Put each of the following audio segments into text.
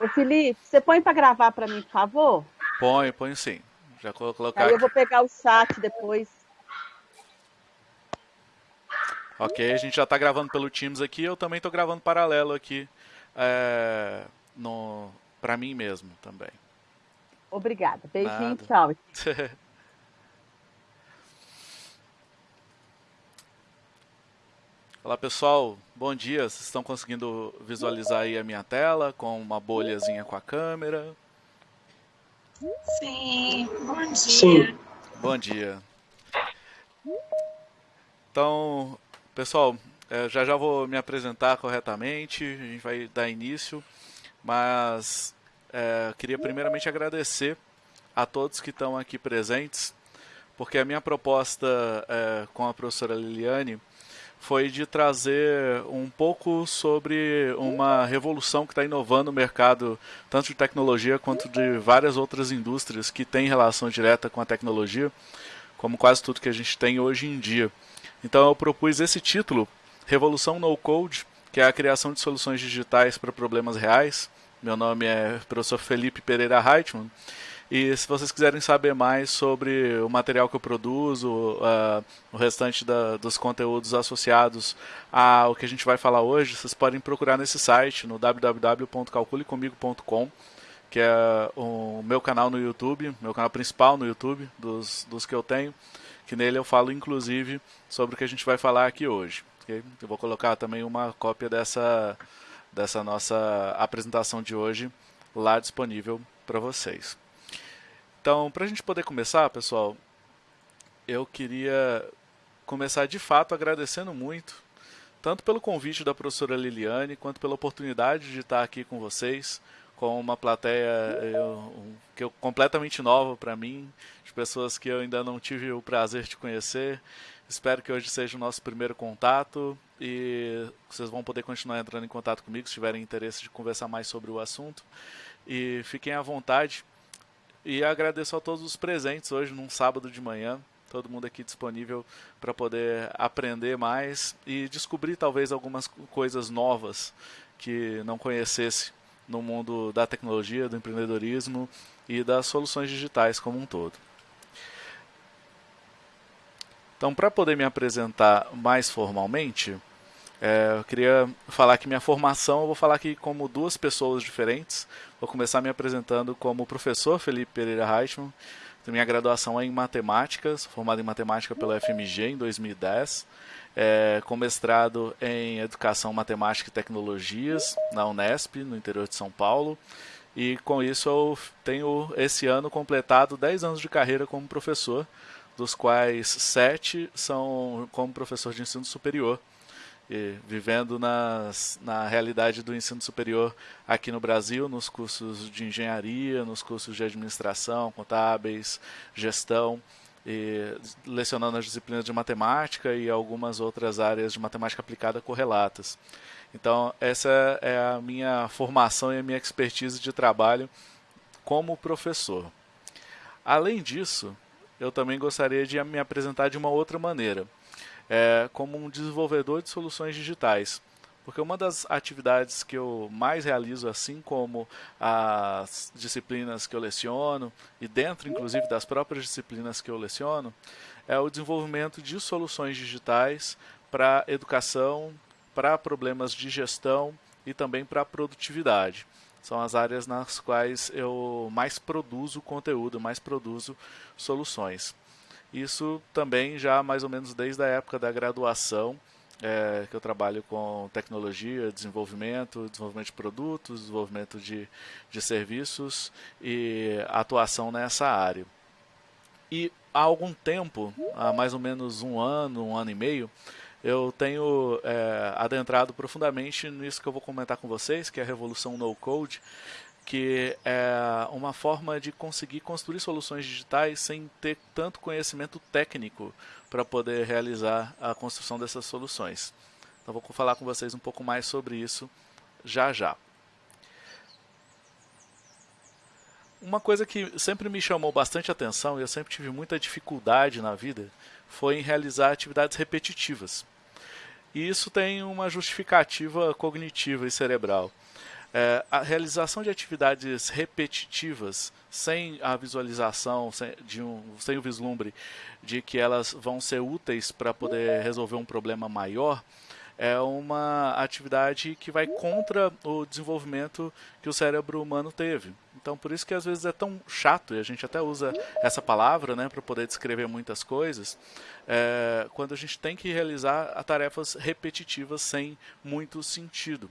Ô Felipe, você põe para gravar para mim, por favor? Põe, põe sim. Já vou colocar. Aí eu vou pegar o chat depois. Ok, a gente já está gravando pelo Teams aqui, eu também estou gravando paralelo aqui é, para mim mesmo também. Obrigada. Beijinho, Nada. tchau. Olá pessoal, bom dia. Vocês estão conseguindo visualizar aí a minha tela com uma bolhazinha com a câmera? Sim, bom dia. Sim. Bom dia. Então, pessoal, é, já já vou me apresentar corretamente, a gente vai dar início, mas é, queria primeiramente agradecer a todos que estão aqui presentes, porque a minha proposta é, com a professora Liliane foi de trazer um pouco sobre uma revolução que está inovando o mercado, tanto de tecnologia quanto de várias outras indústrias que têm relação direta com a tecnologia, como quase tudo que a gente tem hoje em dia. Então eu propus esse título, Revolução No Code, que é a criação de soluções digitais para problemas reais. Meu nome é professor Felipe Pereira Reitman e se vocês quiserem saber mais sobre o material que eu produzo, uh, o restante da, dos conteúdos associados ao que a gente vai falar hoje, vocês podem procurar nesse site, no www.calculecomigo.com, que é o meu canal no YouTube, meu canal principal no YouTube, dos, dos que eu tenho, que nele eu falo inclusive sobre o que a gente vai falar aqui hoje. Okay? Eu vou colocar também uma cópia dessa, dessa nossa apresentação de hoje lá disponível para vocês. Então, para a gente poder começar, pessoal, eu queria começar de fato agradecendo muito, tanto pelo convite da professora Liliane, quanto pela oportunidade de estar aqui com vocês, com uma plateia eu, que eu, completamente nova para mim, de pessoas que eu ainda não tive o prazer de conhecer. Espero que hoje seja o nosso primeiro contato e vocês vão poder continuar entrando em contato comigo se tiverem interesse de conversar mais sobre o assunto. E fiquem à vontade e agradeço a todos os presentes hoje, num sábado de manhã. Todo mundo aqui disponível para poder aprender mais e descobrir talvez algumas coisas novas que não conhecesse no mundo da tecnologia, do empreendedorismo e das soluções digitais como um todo. Então, para poder me apresentar mais formalmente, é, eu queria falar que minha formação, eu vou falar aqui como duas pessoas diferentes. Vou começar me apresentando como professor Felipe Pereira Reichmann. Minha graduação é em matemática, sou formado em matemática pela FMG em 2010, é, com mestrado em educação, matemática e tecnologias na Unesp, no interior de São Paulo. E com isso eu tenho esse ano completado 10 anos de carreira como professor, dos quais 7 são como professor de ensino superior vivendo nas, na realidade do ensino superior aqui no Brasil, nos cursos de engenharia, nos cursos de administração, contábeis, gestão, e lecionando as disciplinas de matemática e algumas outras áreas de matemática aplicada correlatas. Então, essa é a minha formação e a minha expertise de trabalho como professor. Além disso, eu também gostaria de me apresentar de uma outra maneira é, como um desenvolvedor de soluções digitais. Porque uma das atividades que eu mais realizo, assim como as disciplinas que eu leciono, e dentro inclusive das próprias disciplinas que eu leciono, é o desenvolvimento de soluções digitais para educação, para problemas de gestão e também para produtividade. São as áreas nas quais eu mais produzo conteúdo, mais produzo soluções. Isso também já mais ou menos desde a época da graduação, é, que eu trabalho com tecnologia, desenvolvimento, desenvolvimento de produtos, desenvolvimento de, de serviços e atuação nessa área. E há algum tempo, há mais ou menos um ano, um ano e meio, eu tenho é, adentrado profundamente nisso que eu vou comentar com vocês, que é a revolução no code, que é uma forma de conseguir construir soluções digitais sem ter tanto conhecimento técnico para poder realizar a construção dessas soluções. Então vou falar com vocês um pouco mais sobre isso já já. Uma coisa que sempre me chamou bastante atenção e eu sempre tive muita dificuldade na vida foi em realizar atividades repetitivas. E isso tem uma justificativa cognitiva e cerebral. É, a realização de atividades repetitivas sem a visualização, sem, de um, sem o vislumbre de que elas vão ser úteis para poder resolver um problema maior, é uma atividade que vai contra o desenvolvimento que o cérebro humano teve. Então, por isso que às vezes é tão chato, e a gente até usa essa palavra né, para poder descrever muitas coisas, é, quando a gente tem que realizar tarefas repetitivas sem muito sentido.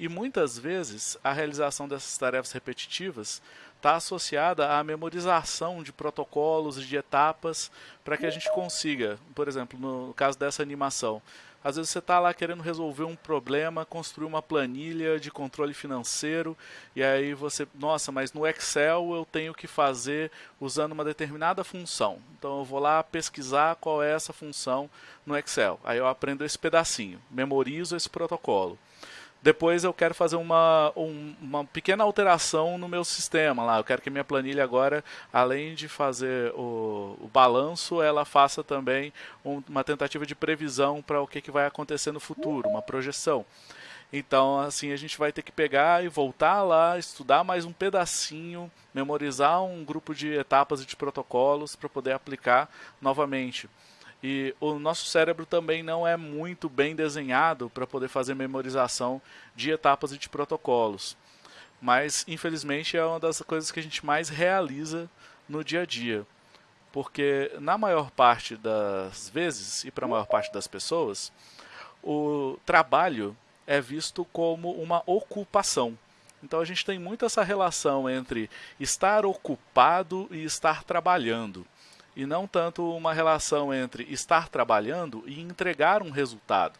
E muitas vezes a realização dessas tarefas repetitivas está associada à memorização de protocolos e de etapas para que a gente consiga, por exemplo, no caso dessa animação, às vezes você está lá querendo resolver um problema, construir uma planilha de controle financeiro, e aí você, nossa, mas no Excel eu tenho que fazer usando uma determinada função. Então eu vou lá pesquisar qual é essa função no Excel. Aí eu aprendo esse pedacinho, memorizo esse protocolo. Depois eu quero fazer uma, um, uma pequena alteração no meu sistema lá. Eu quero que minha planilha agora, além de fazer o, o balanço, ela faça também um, uma tentativa de previsão para o que, que vai acontecer no futuro, uma projeção. Então, assim, a gente vai ter que pegar e voltar lá, estudar mais um pedacinho, memorizar um grupo de etapas e de protocolos para poder aplicar novamente. E o nosso cérebro também não é muito bem desenhado para poder fazer memorização de etapas e de protocolos. Mas, infelizmente, é uma das coisas que a gente mais realiza no dia a dia. Porque, na maior parte das vezes, e para a maior parte das pessoas, o trabalho é visto como uma ocupação. Então a gente tem muito essa relação entre estar ocupado e estar trabalhando e não tanto uma relação entre estar trabalhando e entregar um resultado.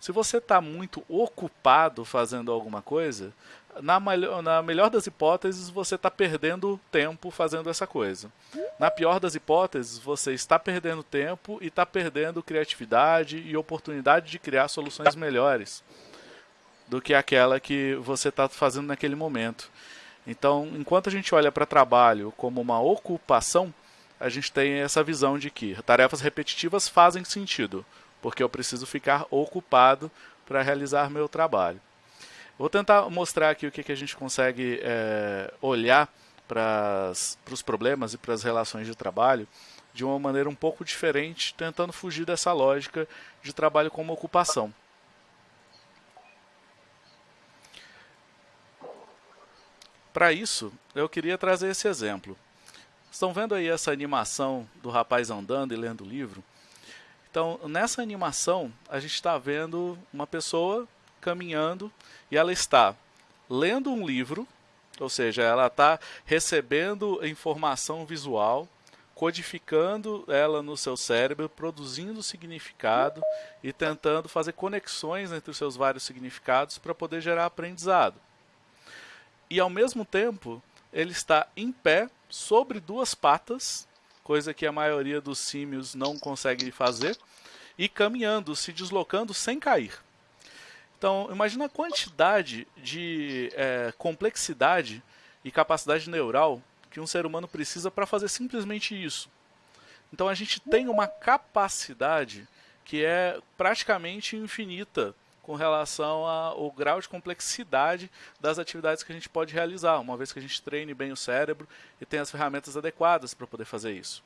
Se você está muito ocupado fazendo alguma coisa, na, na melhor das hipóteses, você está perdendo tempo fazendo essa coisa. Na pior das hipóteses, você está perdendo tempo e está perdendo criatividade e oportunidade de criar soluções melhores do que aquela que você está fazendo naquele momento. Então, enquanto a gente olha para trabalho como uma ocupação, a gente tem essa visão de que tarefas repetitivas fazem sentido, porque eu preciso ficar ocupado para realizar meu trabalho. Vou tentar mostrar aqui o que, que a gente consegue é, olhar para os problemas e para as relações de trabalho de uma maneira um pouco diferente, tentando fugir dessa lógica de trabalho como ocupação. Para isso, eu queria trazer esse exemplo. Estão vendo aí essa animação do rapaz andando e lendo o livro? Então, nessa animação, a gente está vendo uma pessoa caminhando e ela está lendo um livro, ou seja, ela está recebendo informação visual, codificando ela no seu cérebro, produzindo significado e tentando fazer conexões entre os seus vários significados para poder gerar aprendizado. E ao mesmo tempo, ele está em pé sobre duas patas, coisa que a maioria dos símios não consegue fazer, e caminhando, se deslocando sem cair. Então, imagina a quantidade de é, complexidade e capacidade neural que um ser humano precisa para fazer simplesmente isso. Então, a gente tem uma capacidade que é praticamente infinita com relação ao grau de complexidade das atividades que a gente pode realizar, uma vez que a gente treine bem o cérebro e tenha as ferramentas adequadas para poder fazer isso.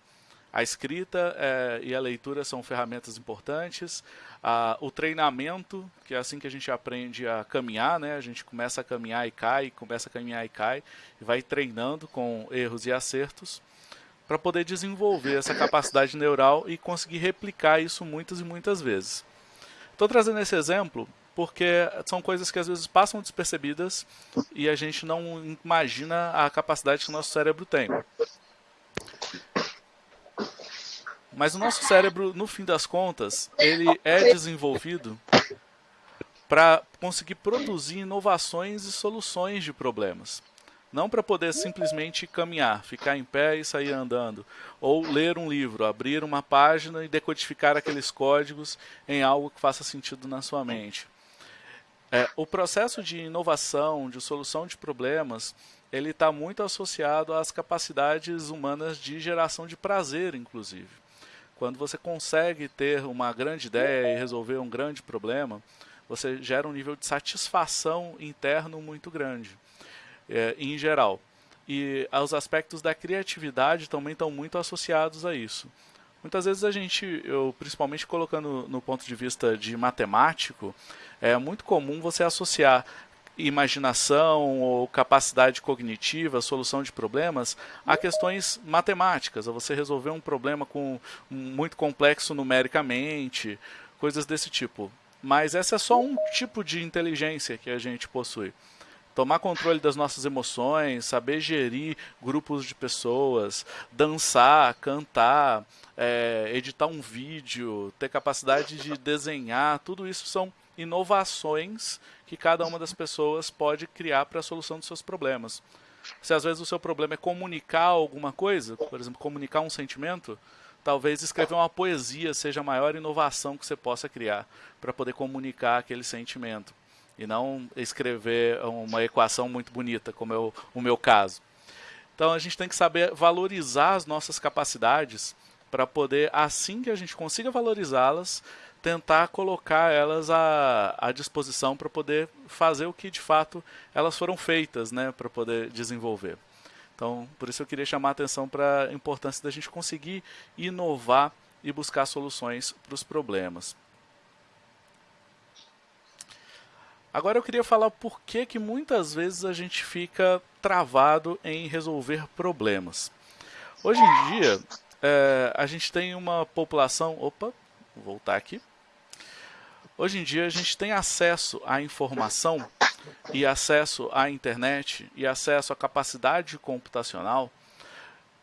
A escrita é, e a leitura são ferramentas importantes. Ah, o treinamento, que é assim que a gente aprende a caminhar, né? a gente começa a caminhar e cai, começa a caminhar e cai, e vai treinando com erros e acertos para poder desenvolver essa capacidade neural e conseguir replicar isso muitas e muitas vezes. Estou trazendo esse exemplo porque são coisas que às vezes passam despercebidas e a gente não imagina a capacidade que o nosso cérebro tem. Mas o nosso cérebro, no fim das contas, ele é desenvolvido para conseguir produzir inovações e soluções de problemas. Não para poder simplesmente caminhar, ficar em pé e sair andando. Ou ler um livro, abrir uma página e decodificar aqueles códigos em algo que faça sentido na sua mente. É, o processo de inovação, de solução de problemas, ele está muito associado às capacidades humanas de geração de prazer, inclusive. Quando você consegue ter uma grande ideia e resolver um grande problema, você gera um nível de satisfação interno muito grande, é, em geral. E os aspectos da criatividade também estão muito associados a isso. Muitas vezes a gente, eu principalmente colocando no ponto de vista de matemático, é muito comum você associar imaginação ou capacidade cognitiva, solução de problemas, a questões matemáticas, a você resolver um problema com muito complexo numericamente, coisas desse tipo. Mas essa é só um tipo de inteligência que a gente possui. Tomar controle das nossas emoções, saber gerir grupos de pessoas, dançar, cantar, é, editar um vídeo, ter capacidade de desenhar, tudo isso são inovações que cada uma das pessoas pode criar para a solução dos seus problemas. Se às vezes o seu problema é comunicar alguma coisa, por exemplo, comunicar um sentimento, talvez escrever uma poesia seja a maior inovação que você possa criar para poder comunicar aquele sentimento. E não escrever uma equação muito bonita, como é o, meu caso. Então a gente tem que saber valorizar as nossas capacidades para poder, assim que a gente consiga valorizá-las, tentar colocar elas à, à disposição para poder fazer o que de fato elas foram feitas, né, para poder desenvolver. Então, por isso eu queria chamar a atenção para a importância da gente conseguir inovar e buscar soluções para os problemas. Agora eu queria falar por que, que muitas vezes a gente fica travado em resolver problemas. Hoje em dia, é, a gente tem uma população. Opa, vou voltar aqui. Hoje em dia a gente tem acesso à informação e acesso à internet e acesso à capacidade computacional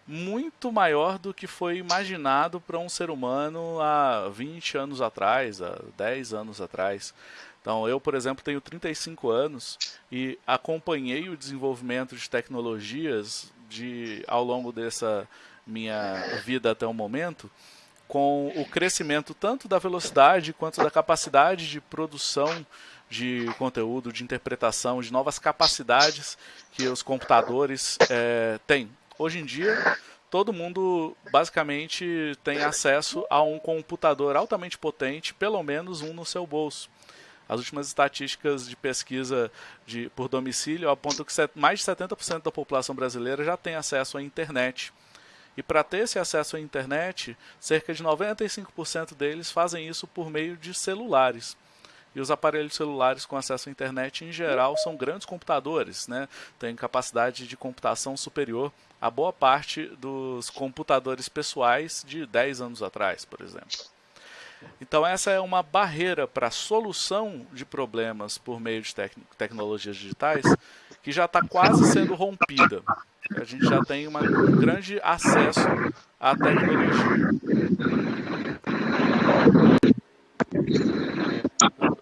muito maior do que foi imaginado para um ser humano há 20 anos atrás, há 10 anos atrás. Então, eu, por exemplo, tenho 35 anos e acompanhei o desenvolvimento de tecnologias de, ao longo dessa minha vida até o momento com o crescimento tanto da velocidade quanto da capacidade de produção de conteúdo, de interpretação, de novas capacidades que os computadores é, têm. Hoje em dia, todo mundo basicamente tem acesso a um computador altamente potente, pelo menos um no seu bolso. As últimas estatísticas de pesquisa de, por domicílio apontam que mais de 70% da população brasileira já tem acesso à internet. E para ter esse acesso à internet, cerca de 95% deles fazem isso por meio de celulares. E os aparelhos celulares com acesso à internet, em geral, são grandes computadores, né? têm capacidade de computação superior a boa parte dos computadores pessoais de 10 anos atrás, por exemplo. Então, essa é uma barreira para a solução de problemas por meio de tec tecnologias digitais que já está quase sendo rompida. A gente já tem uma, um grande acesso à tecnologia.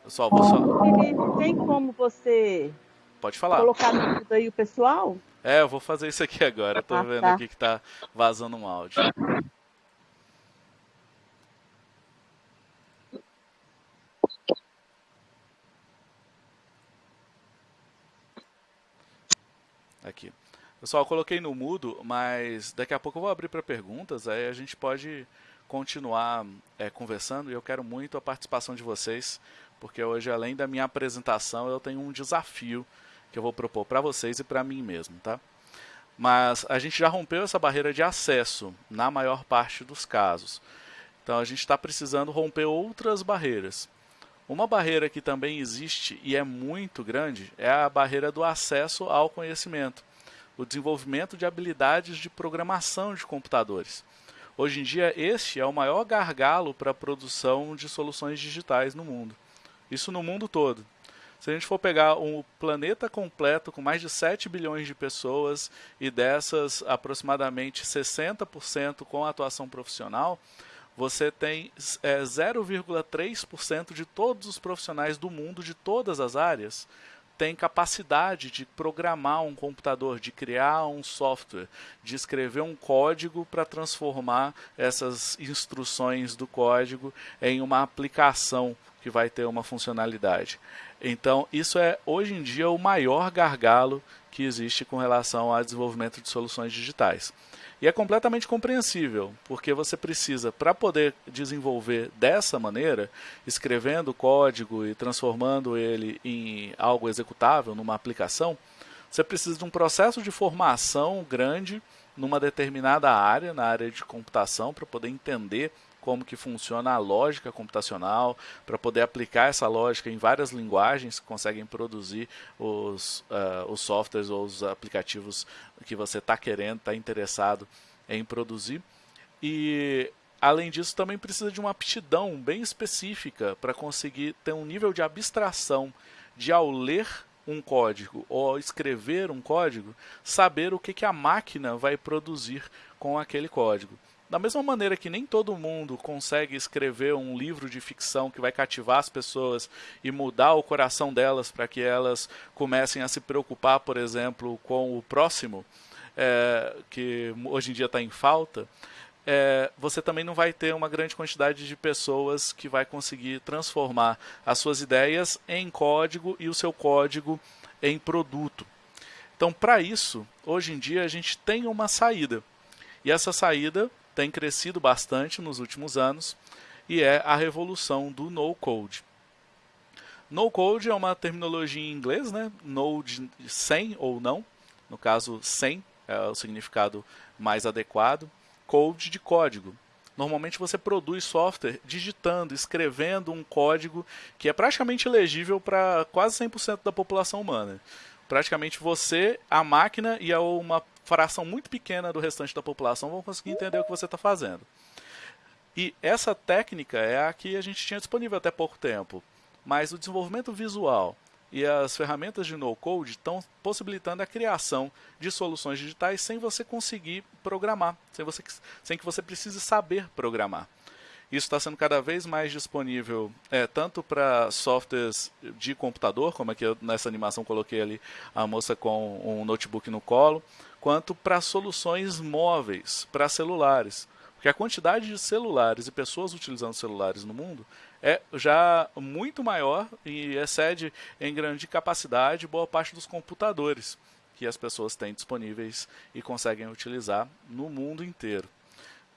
Pessoal, vou só... Tem como você Pode falar. colocar no aí o pessoal? É, eu vou fazer isso aqui agora. Estou ah, vendo tá. aqui que está vazando um áudio. Aqui. Pessoal, coloquei no mudo, mas daqui a pouco eu vou abrir para perguntas, aí a gente pode continuar é, conversando e eu quero muito a participação de vocês, porque hoje, além da minha apresentação, eu tenho um desafio que eu vou propor para vocês e para mim mesmo, tá? Mas a gente já rompeu essa barreira de acesso na maior parte dos casos. Então a gente está precisando romper outras barreiras. Uma barreira que também existe e é muito grande é a barreira do acesso ao conhecimento o desenvolvimento de habilidades de programação de computadores. Hoje em dia, este é o maior gargalo para a produção de soluções digitais no mundo. Isso no mundo todo. Se a gente for pegar um planeta completo com mais de 7 bilhões de pessoas e dessas aproximadamente 60% com atuação profissional, você tem é, 0,3% de todos os profissionais do mundo de todas as áreas tem capacidade de programar um computador, de criar um software, de escrever um código para transformar essas instruções do código em uma aplicação que vai ter uma funcionalidade. Então, isso é hoje em dia o maior gargalo que existe com relação ao desenvolvimento de soluções digitais. E é completamente compreensível, porque você precisa, para poder desenvolver dessa maneira, escrevendo código e transformando ele em algo executável, numa aplicação, você precisa de um processo de formação grande numa determinada área, na área de computação, para poder entender como que funciona a lógica computacional, para poder aplicar essa lógica em várias linguagens que conseguem produzir os, uh, os softwares ou os aplicativos que você está querendo, está interessado em produzir. E além disso, também precisa de uma aptidão bem específica para conseguir ter um nível de abstração de ao ler um código ou escrever um código, saber o que, que a máquina vai produzir com aquele código. Da mesma maneira que nem todo mundo consegue escrever um livro de ficção que vai cativar as pessoas e mudar o coração delas para que elas comecem a se preocupar, por exemplo, com o próximo, é, que hoje em dia está em falta, é, você também não vai ter uma grande quantidade de pessoas que vai conseguir transformar as suas ideias em código e o seu código em produto. Então, para isso, hoje em dia a gente tem uma saída. E essa saída tem crescido bastante nos últimos anos e é a revolução do no-code. No-code é uma terminologia em inglês, né? Node sem ou não, no caso sem é o significado mais adequado. Code de código. Normalmente você produz software digitando, escrevendo um código que é praticamente legível para quase 100% da população humana. Praticamente você, a máquina e uma fração muito pequena do restante da população vão conseguir entender o que você está fazendo. E essa técnica é a que a gente tinha disponível até pouco tempo. Mas o desenvolvimento visual e as ferramentas de no-code estão possibilitando a criação de soluções digitais sem você conseguir programar, sem, você, sem que você precise saber programar. Isso está sendo cada vez mais disponível é, tanto para softwares de computador, como aqui eu, nessa animação coloquei ali a moça com um notebook no colo, quanto para soluções móveis, para celulares. Porque a quantidade de celulares e pessoas utilizando celulares no mundo é já muito maior e excede em grande capacidade boa parte dos computadores que as pessoas têm disponíveis e conseguem utilizar no mundo inteiro.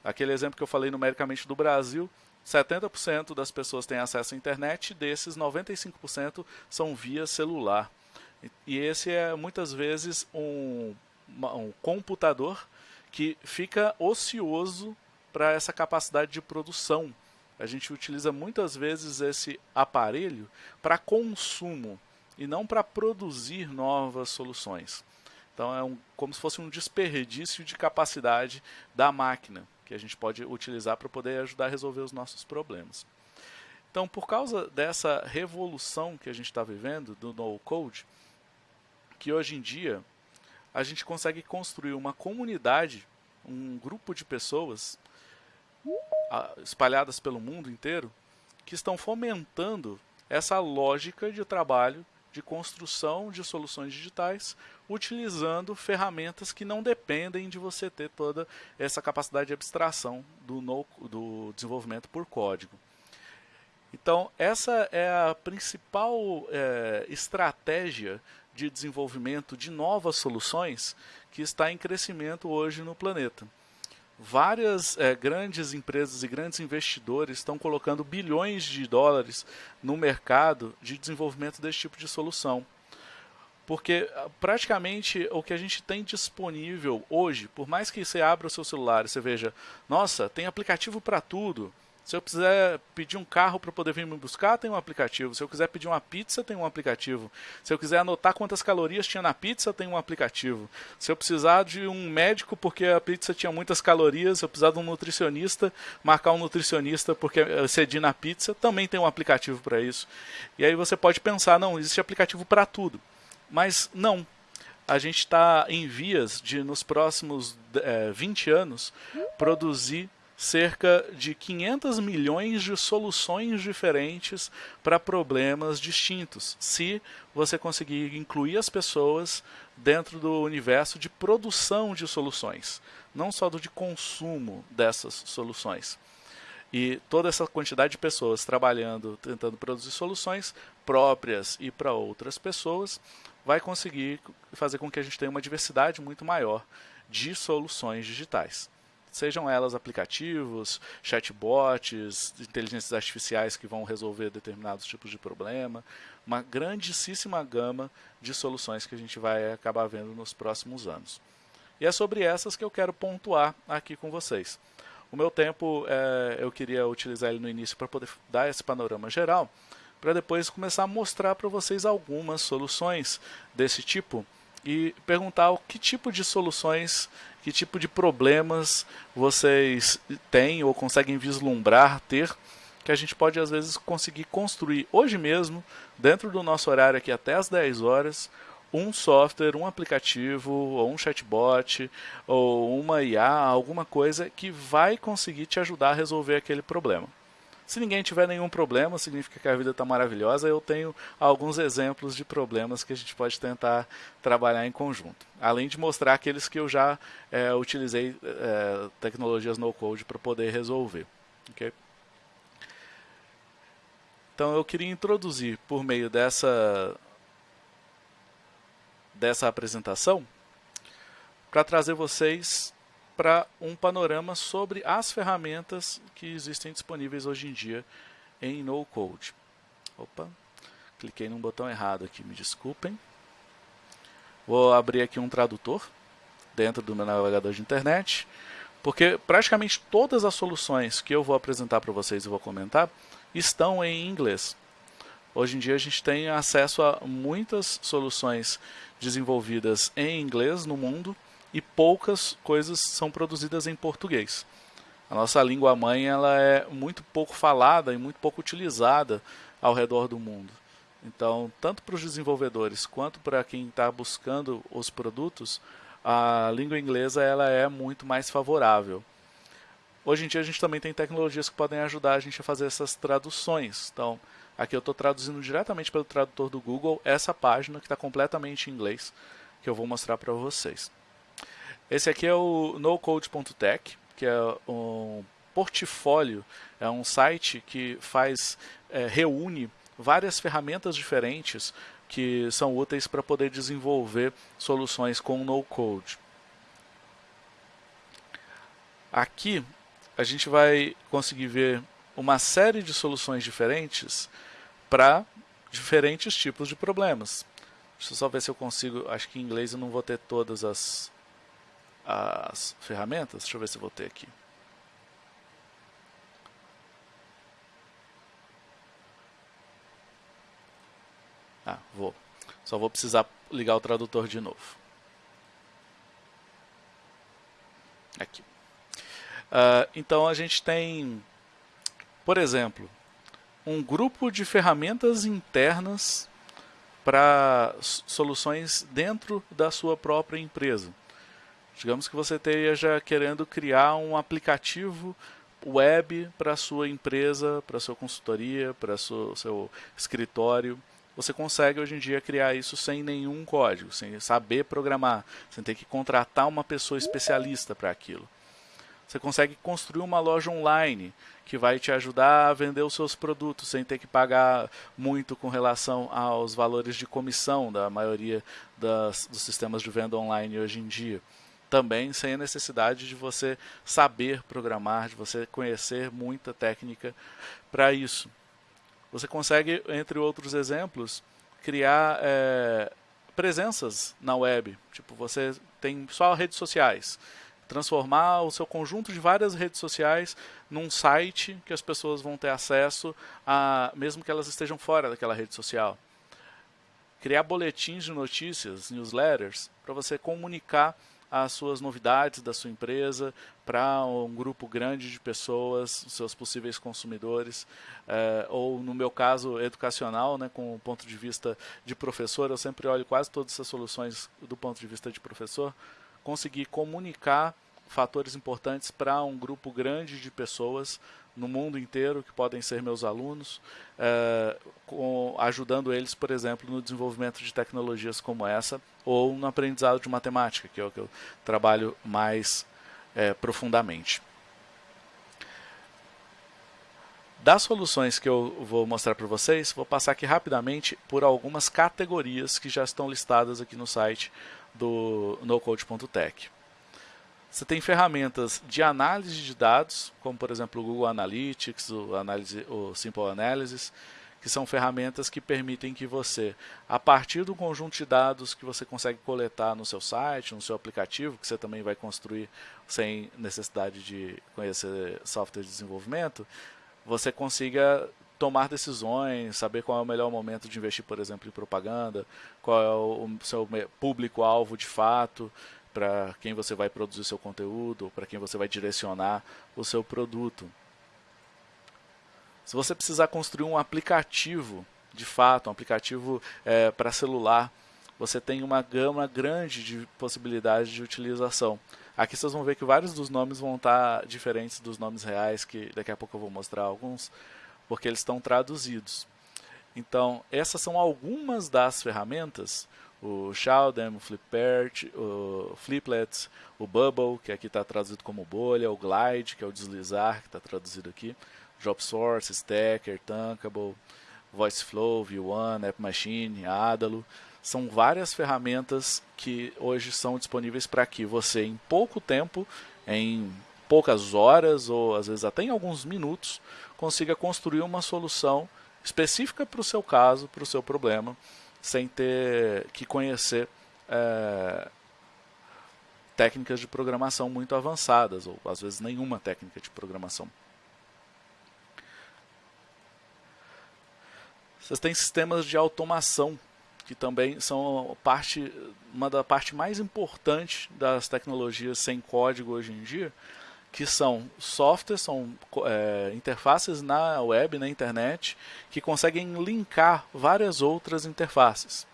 Aquele exemplo que eu falei numericamente do Brasil, 70% das pessoas têm acesso à internet, desses 95% são via celular. E esse é muitas vezes um, um computador que fica ocioso para essa capacidade de produção. A gente utiliza muitas vezes esse aparelho para consumo e não para produzir novas soluções. Então é um, como se fosse um desperdício de capacidade da máquina que a gente pode utilizar para poder ajudar a resolver os nossos problemas. Então, por causa dessa revolução que a gente está vivendo do no-code, que hoje em dia a gente consegue construir uma comunidade, um grupo de pessoas espalhadas pelo mundo inteiro que estão fomentando essa lógica de trabalho de construção de soluções digitais utilizando ferramentas que não dependem de você ter toda essa capacidade de abstração do, no, do desenvolvimento por código. Então, essa é a principal é, estratégia de desenvolvimento de novas soluções que está em crescimento hoje no planeta. Várias é, grandes empresas e grandes investidores estão colocando bilhões de dólares no mercado de desenvolvimento desse tipo de solução. Porque ah, praticamente o que a gente tem disponível hoje, por mais que você abra o seu celular e você veja, nossa, tem aplicativo para tudo. Se eu quiser pedir um carro para poder vir me buscar, tem um aplicativo. Se eu quiser pedir uma pizza, tem um aplicativo. Se eu quiser anotar quantas calorias tinha na pizza, tem um aplicativo. Se eu precisar de um médico porque a pizza tinha muitas calorias, se eu precisar de um nutricionista, marcar um nutricionista porque eu cedi na pizza, também tem um aplicativo para isso. E aí você pode pensar, não, existe aplicativo para tudo. Mas não. A gente está em vias de, nos próximos é, eh, 20 anos, produzir cerca de 500 milhões de soluções diferentes para problemas distintos, se você conseguir incluir as pessoas dentro do universo de produção de soluções, não só do de consumo dessas soluções. E toda essa quantidade de pessoas trabalhando, tentando produzir soluções próprias e para outras pessoas, vai conseguir fazer com que a gente tenha uma diversidade muito maior de soluções digitais. Sejam elas aplicativos, chatbots, inteligências artificiais que vão resolver determinados tipos de problema, uma grandíssima gama de soluções que a gente vai acabar vendo nos próximos anos. E é sobre essas que eu quero pontuar aqui com vocês. O meu tempo é, eu queria utilizar ele no início para poder dar esse panorama geral, para depois começar a mostrar para vocês algumas soluções desse tipo e perguntar que tipo de soluções, que tipo de problemas vocês têm ou conseguem vislumbrar ter que a gente pode às vezes conseguir construir hoje mesmo, dentro do nosso horário aqui até as 10 horas, um software, um aplicativo, ou um chatbot, ou uma IA, alguma coisa que vai conseguir te ajudar a resolver aquele problema. Se ninguém tiver nenhum problema, significa que a vida está maravilhosa. Eu tenho alguns exemplos de problemas que a gente pode tentar trabalhar em conjunto. Além de mostrar aqueles que eu já é, utilizei é, tecnologias no-code para poder resolver. Okay? Então eu queria introduzir por meio dessa dessa apresentação para trazer vocês para um panorama sobre as ferramentas que existem disponíveis hoje em dia em no code. Opa, cliquei num botão errado aqui, me desculpem. Vou abrir aqui um tradutor dentro do meu navegador de internet, porque praticamente todas as soluções que eu vou apresentar para vocês e vou comentar estão em inglês. Hoje em dia a gente tem acesso a muitas soluções desenvolvidas em inglês no mundo e poucas coisas são produzidas em português. A nossa língua mãe ela é muito pouco falada e muito pouco utilizada ao redor do mundo. Então, tanto para os desenvolvedores quanto para quem está buscando os produtos, a língua inglesa ela é muito mais favorável. Hoje em dia a gente também tem tecnologias que podem ajudar a gente a fazer essas traduções. Então, aqui eu estou traduzindo diretamente pelo tradutor do Google essa página que está completamente em inglês, que eu vou mostrar para vocês. Esse aqui é o nocode.tech, que é um portfólio, é um site que faz, é, reúne várias ferramentas diferentes que são úteis para poder desenvolver soluções com no-code. Aqui a gente vai conseguir ver uma série de soluções diferentes para diferentes tipos de problemas. Deixa eu só ver se eu consigo, acho que em inglês eu não vou ter todas as, as ferramentas, deixa eu ver se eu vou ter aqui. Ah, vou. Só vou precisar ligar o tradutor de novo. Aqui. Uh, então a gente tem, por exemplo, um grupo de ferramentas internas para soluções dentro da sua própria empresa. Digamos que você esteja querendo criar um aplicativo web para sua empresa, para sua consultoria, para o seu escritório. Você consegue hoje em dia criar isso sem nenhum código, sem saber programar, sem ter que contratar uma pessoa especialista para aquilo. Você consegue construir uma loja online que vai te ajudar a vender os seus produtos sem ter que pagar muito com relação aos valores de comissão da maioria das, dos sistemas de venda online hoje em dia. Também sem a necessidade de você saber programar, de você conhecer muita técnica para isso. Você consegue, entre outros exemplos, criar é, presenças na web. Tipo, você tem só redes sociais transformar o seu conjunto de várias redes sociais num site que as pessoas vão ter acesso a, mesmo que elas estejam fora daquela rede social. Criar boletins de notícias, newsletters, para você comunicar as suas novidades da sua empresa para um grupo grande de pessoas, seus possíveis consumidores, é, ou no meu caso educacional, né, com o ponto de vista de professor, eu sempre olho quase todas essas soluções do ponto de vista de professor, conseguir comunicar fatores importantes para um grupo grande de pessoas no mundo inteiro que podem ser meus alunos, é, com, ajudando eles, por exemplo, no desenvolvimento de tecnologias como essa ou no aprendizado de matemática, que é o que eu trabalho mais é, profundamente. Das soluções que eu vou mostrar para vocês, vou passar aqui rapidamente por algumas categorias que já estão listadas aqui no site do nocode.tech. Você tem ferramentas de análise de dados, como por exemplo o Google Analytics, o, análise, o Simple Analysis, que são ferramentas que permitem que você, a partir do conjunto de dados que você consegue coletar no seu site, no seu aplicativo, que você também vai construir sem necessidade de conhecer software de desenvolvimento, você consiga tomar decisões, saber qual é o melhor momento de investir, por exemplo, em propaganda, qual é o seu público-alvo de fato, para quem você vai produzir seu conteúdo, para quem você vai direcionar o seu produto. Se você precisar construir um aplicativo, de fato, um aplicativo é, para celular, você tem uma gama grande de possibilidades de utilização. Aqui vocês vão ver que vários dos nomes vão estar diferentes dos nomes reais, que daqui a pouco eu vou mostrar alguns, porque eles estão traduzidos. Então, essas são algumas das ferramentas, o Shaldem, o Flipert, o Fliplet, o Bubble, que aqui está traduzido como bolha, o Glide, que é o deslizar, que está traduzido aqui, JobSource, Stacker, Tankable, VoiceFlow, V1, App Machine, Adalo, são várias ferramentas que hoje são disponíveis para que você, em pouco tempo, em poucas horas ou às vezes até em alguns minutos, consiga construir uma solução específica para o seu caso, para o seu problema, sem ter que conhecer é, técnicas de programação muito avançadas, ou às vezes nenhuma técnica de programação. Vocês têm sistemas de automação que também são parte, uma da parte mais importante das tecnologias sem código hoje em dia, que são softwares, são é, interfaces na web, na internet, que conseguem linkar várias outras interfaces.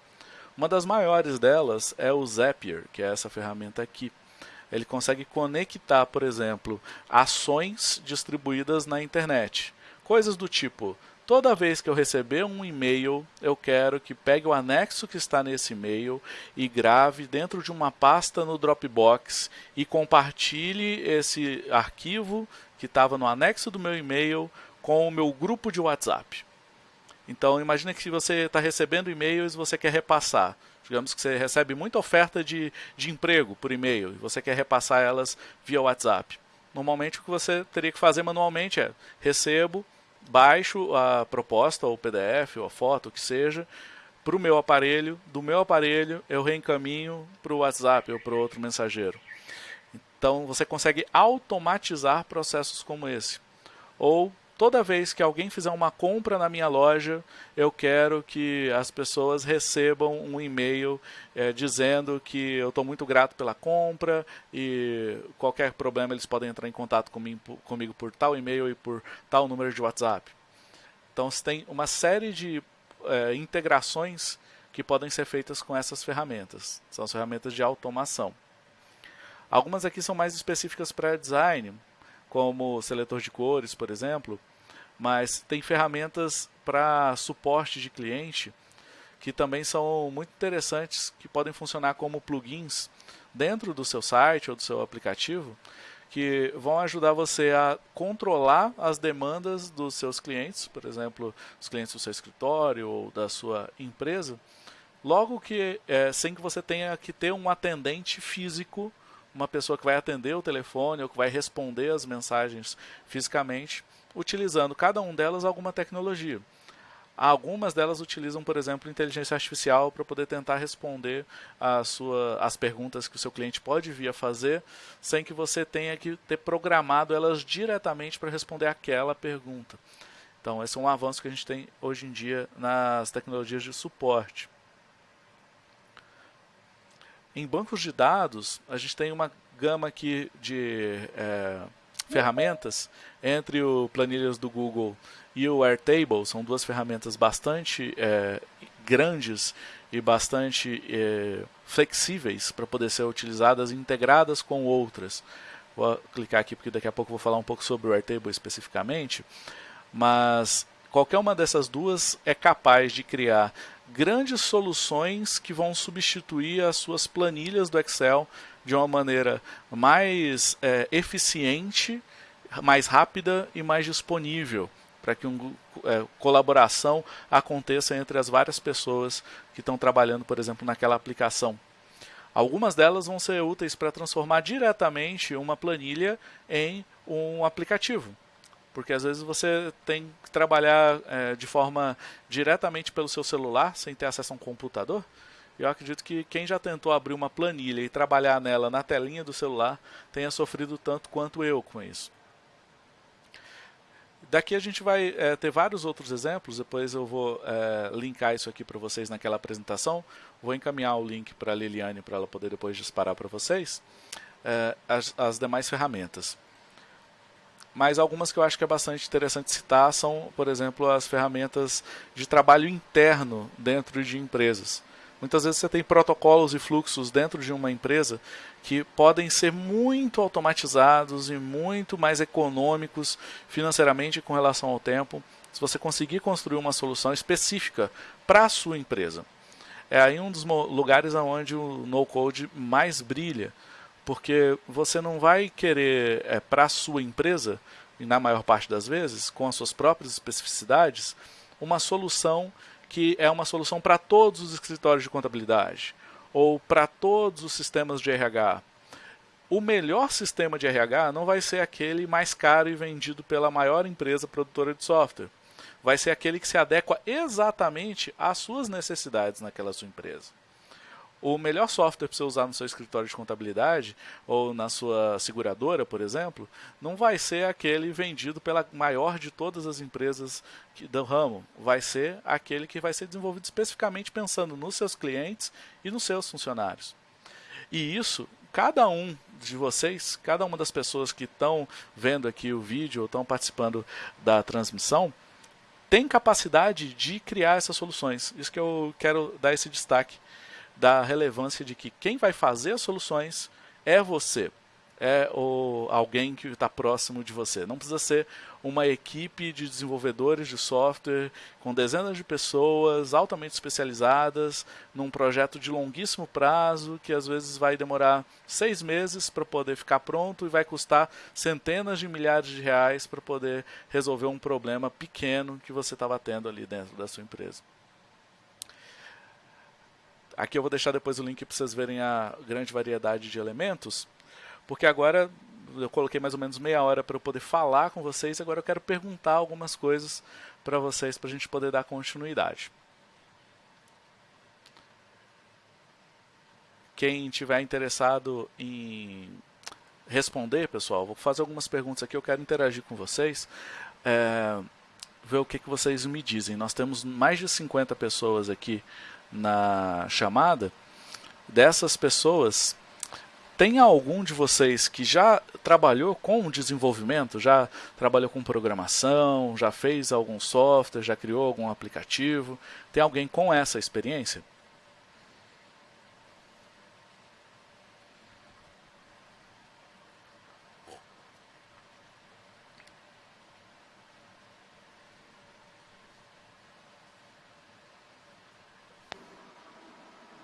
Uma das maiores delas é o Zapier, que é essa ferramenta aqui. Ele consegue conectar, por exemplo, ações distribuídas na internet. Coisas do tipo, Toda vez que eu receber um e-mail, eu quero que pegue o anexo que está nesse e-mail e grave dentro de uma pasta no Dropbox e compartilhe esse arquivo que estava no anexo do meu e-mail com o meu grupo de WhatsApp. Então, imagine que você está recebendo e-mails e você quer repassar. Digamos que você recebe muita oferta de, de emprego por e-mail e você quer repassar elas via WhatsApp. Normalmente, o que você teria que fazer manualmente é recebo, baixo a proposta, ou o PDF, ou a foto, o que seja, para o meu aparelho, do meu aparelho eu reencaminho para o WhatsApp ou para outro mensageiro. Então você consegue automatizar processos como esse. Ou toda vez que alguém fizer uma compra na minha loja, eu quero que as pessoas recebam um e-mail é, dizendo que eu estou muito grato pela compra e qualquer problema eles podem entrar em contato comigo, por tal e-mail e por tal número de WhatsApp. Então você tem uma série de é, integrações que podem ser feitas com essas ferramentas. São as ferramentas de automação. Algumas aqui são mais específicas para design, como seletor de cores, por exemplo, mas tem ferramentas para suporte de cliente que também são muito interessantes, que podem funcionar como plugins dentro do seu site ou do seu aplicativo, que vão ajudar você a controlar as demandas dos seus clientes, por exemplo, os clientes do seu escritório ou da sua empresa, logo que é, sem que você tenha que ter um atendente físico uma pessoa que vai atender o telefone ou que vai responder as mensagens fisicamente, utilizando cada um delas alguma tecnologia. Algumas delas utilizam, por exemplo, inteligência artificial para poder tentar responder a sua, as perguntas que o seu cliente pode vir a fazer, sem que você tenha que ter programado elas diretamente para responder aquela pergunta. Então, esse é um avanço que a gente tem hoje em dia nas tecnologias de suporte. Em bancos de dados, a gente tem uma gama aqui de é, ferramentas entre o planilhas do Google e o Airtable. São duas ferramentas bastante é, grandes e bastante é, flexíveis para poder ser utilizadas integradas com outras. Vou clicar aqui porque daqui a pouco vou falar um pouco sobre o Airtable especificamente, mas qualquer uma dessas duas é capaz de criar grandes soluções que vão substituir as suas planilhas do Excel de uma maneira mais é, eficiente, mais rápida e mais disponível para que uma é, colaboração aconteça entre as várias pessoas que estão trabalhando, por exemplo, naquela aplicação. Algumas delas vão ser úteis para transformar diretamente uma planilha em um aplicativo. Porque às vezes você tem que trabalhar é, de forma diretamente pelo seu celular, sem ter acesso a um computador. Eu acredito que quem já tentou abrir uma planilha e trabalhar nela na telinha do celular tenha sofrido tanto quanto eu com isso. Daqui a gente vai é, ter vários outros exemplos, depois eu vou é, linkar isso aqui para vocês naquela apresentação. Vou encaminhar o link para a Liliane para ela poder depois disparar para vocês é, as, as demais ferramentas. Mas algumas que eu acho que é bastante interessante citar são, por exemplo, as ferramentas de trabalho interno dentro de empresas. Muitas vezes você tem protocolos e fluxos dentro de uma empresa que podem ser muito automatizados e muito mais econômicos financeiramente com relação ao tempo, se você conseguir construir uma solução específica para a sua empresa. É aí um dos lugares onde o no-code mais brilha, porque você não vai querer, é, para a sua empresa, e na maior parte das vezes, com as suas próprias especificidades, uma solução que é uma solução para todos os escritórios de contabilidade ou para todos os sistemas de RH. O melhor sistema de RH não vai ser aquele mais caro e vendido pela maior empresa produtora de software. Vai ser aquele que se adequa exatamente às suas necessidades naquela sua empresa o melhor software para você usar no seu escritório de contabilidade ou na sua seguradora, por exemplo, não vai ser aquele vendido pela maior de todas as empresas do ramo. Vai ser aquele que vai ser desenvolvido especificamente pensando nos seus clientes e nos seus funcionários. E isso, cada um de vocês, cada uma das pessoas que estão vendo aqui o vídeo ou estão participando da transmissão, tem capacidade de criar essas soluções. Isso que eu quero dar esse destaque da relevância de que quem vai fazer as soluções é você, é o, alguém que está próximo de você. Não precisa ser uma equipe de desenvolvedores de software com dezenas de pessoas altamente especializadas num projeto de longuíssimo prazo que às vezes vai demorar seis meses para poder ficar pronto e vai custar centenas de milhares de reais para poder resolver um problema pequeno que você estava tendo ali dentro da sua empresa. Aqui eu vou deixar depois o link para vocês verem a grande variedade de elementos, porque agora eu coloquei mais ou menos meia hora para eu poder falar com vocês, agora eu quero perguntar algumas coisas para vocês para a gente poder dar continuidade. Quem tiver interessado em responder, pessoal, vou fazer algumas perguntas aqui, eu quero interagir com vocês. É, ver o que, que vocês me dizem. Nós temos mais de 50 pessoas aqui na chamada, dessas pessoas, tem algum de vocês que já trabalhou com desenvolvimento, já trabalhou com programação, já fez algum software, já criou algum aplicativo? Tem alguém com essa experiência?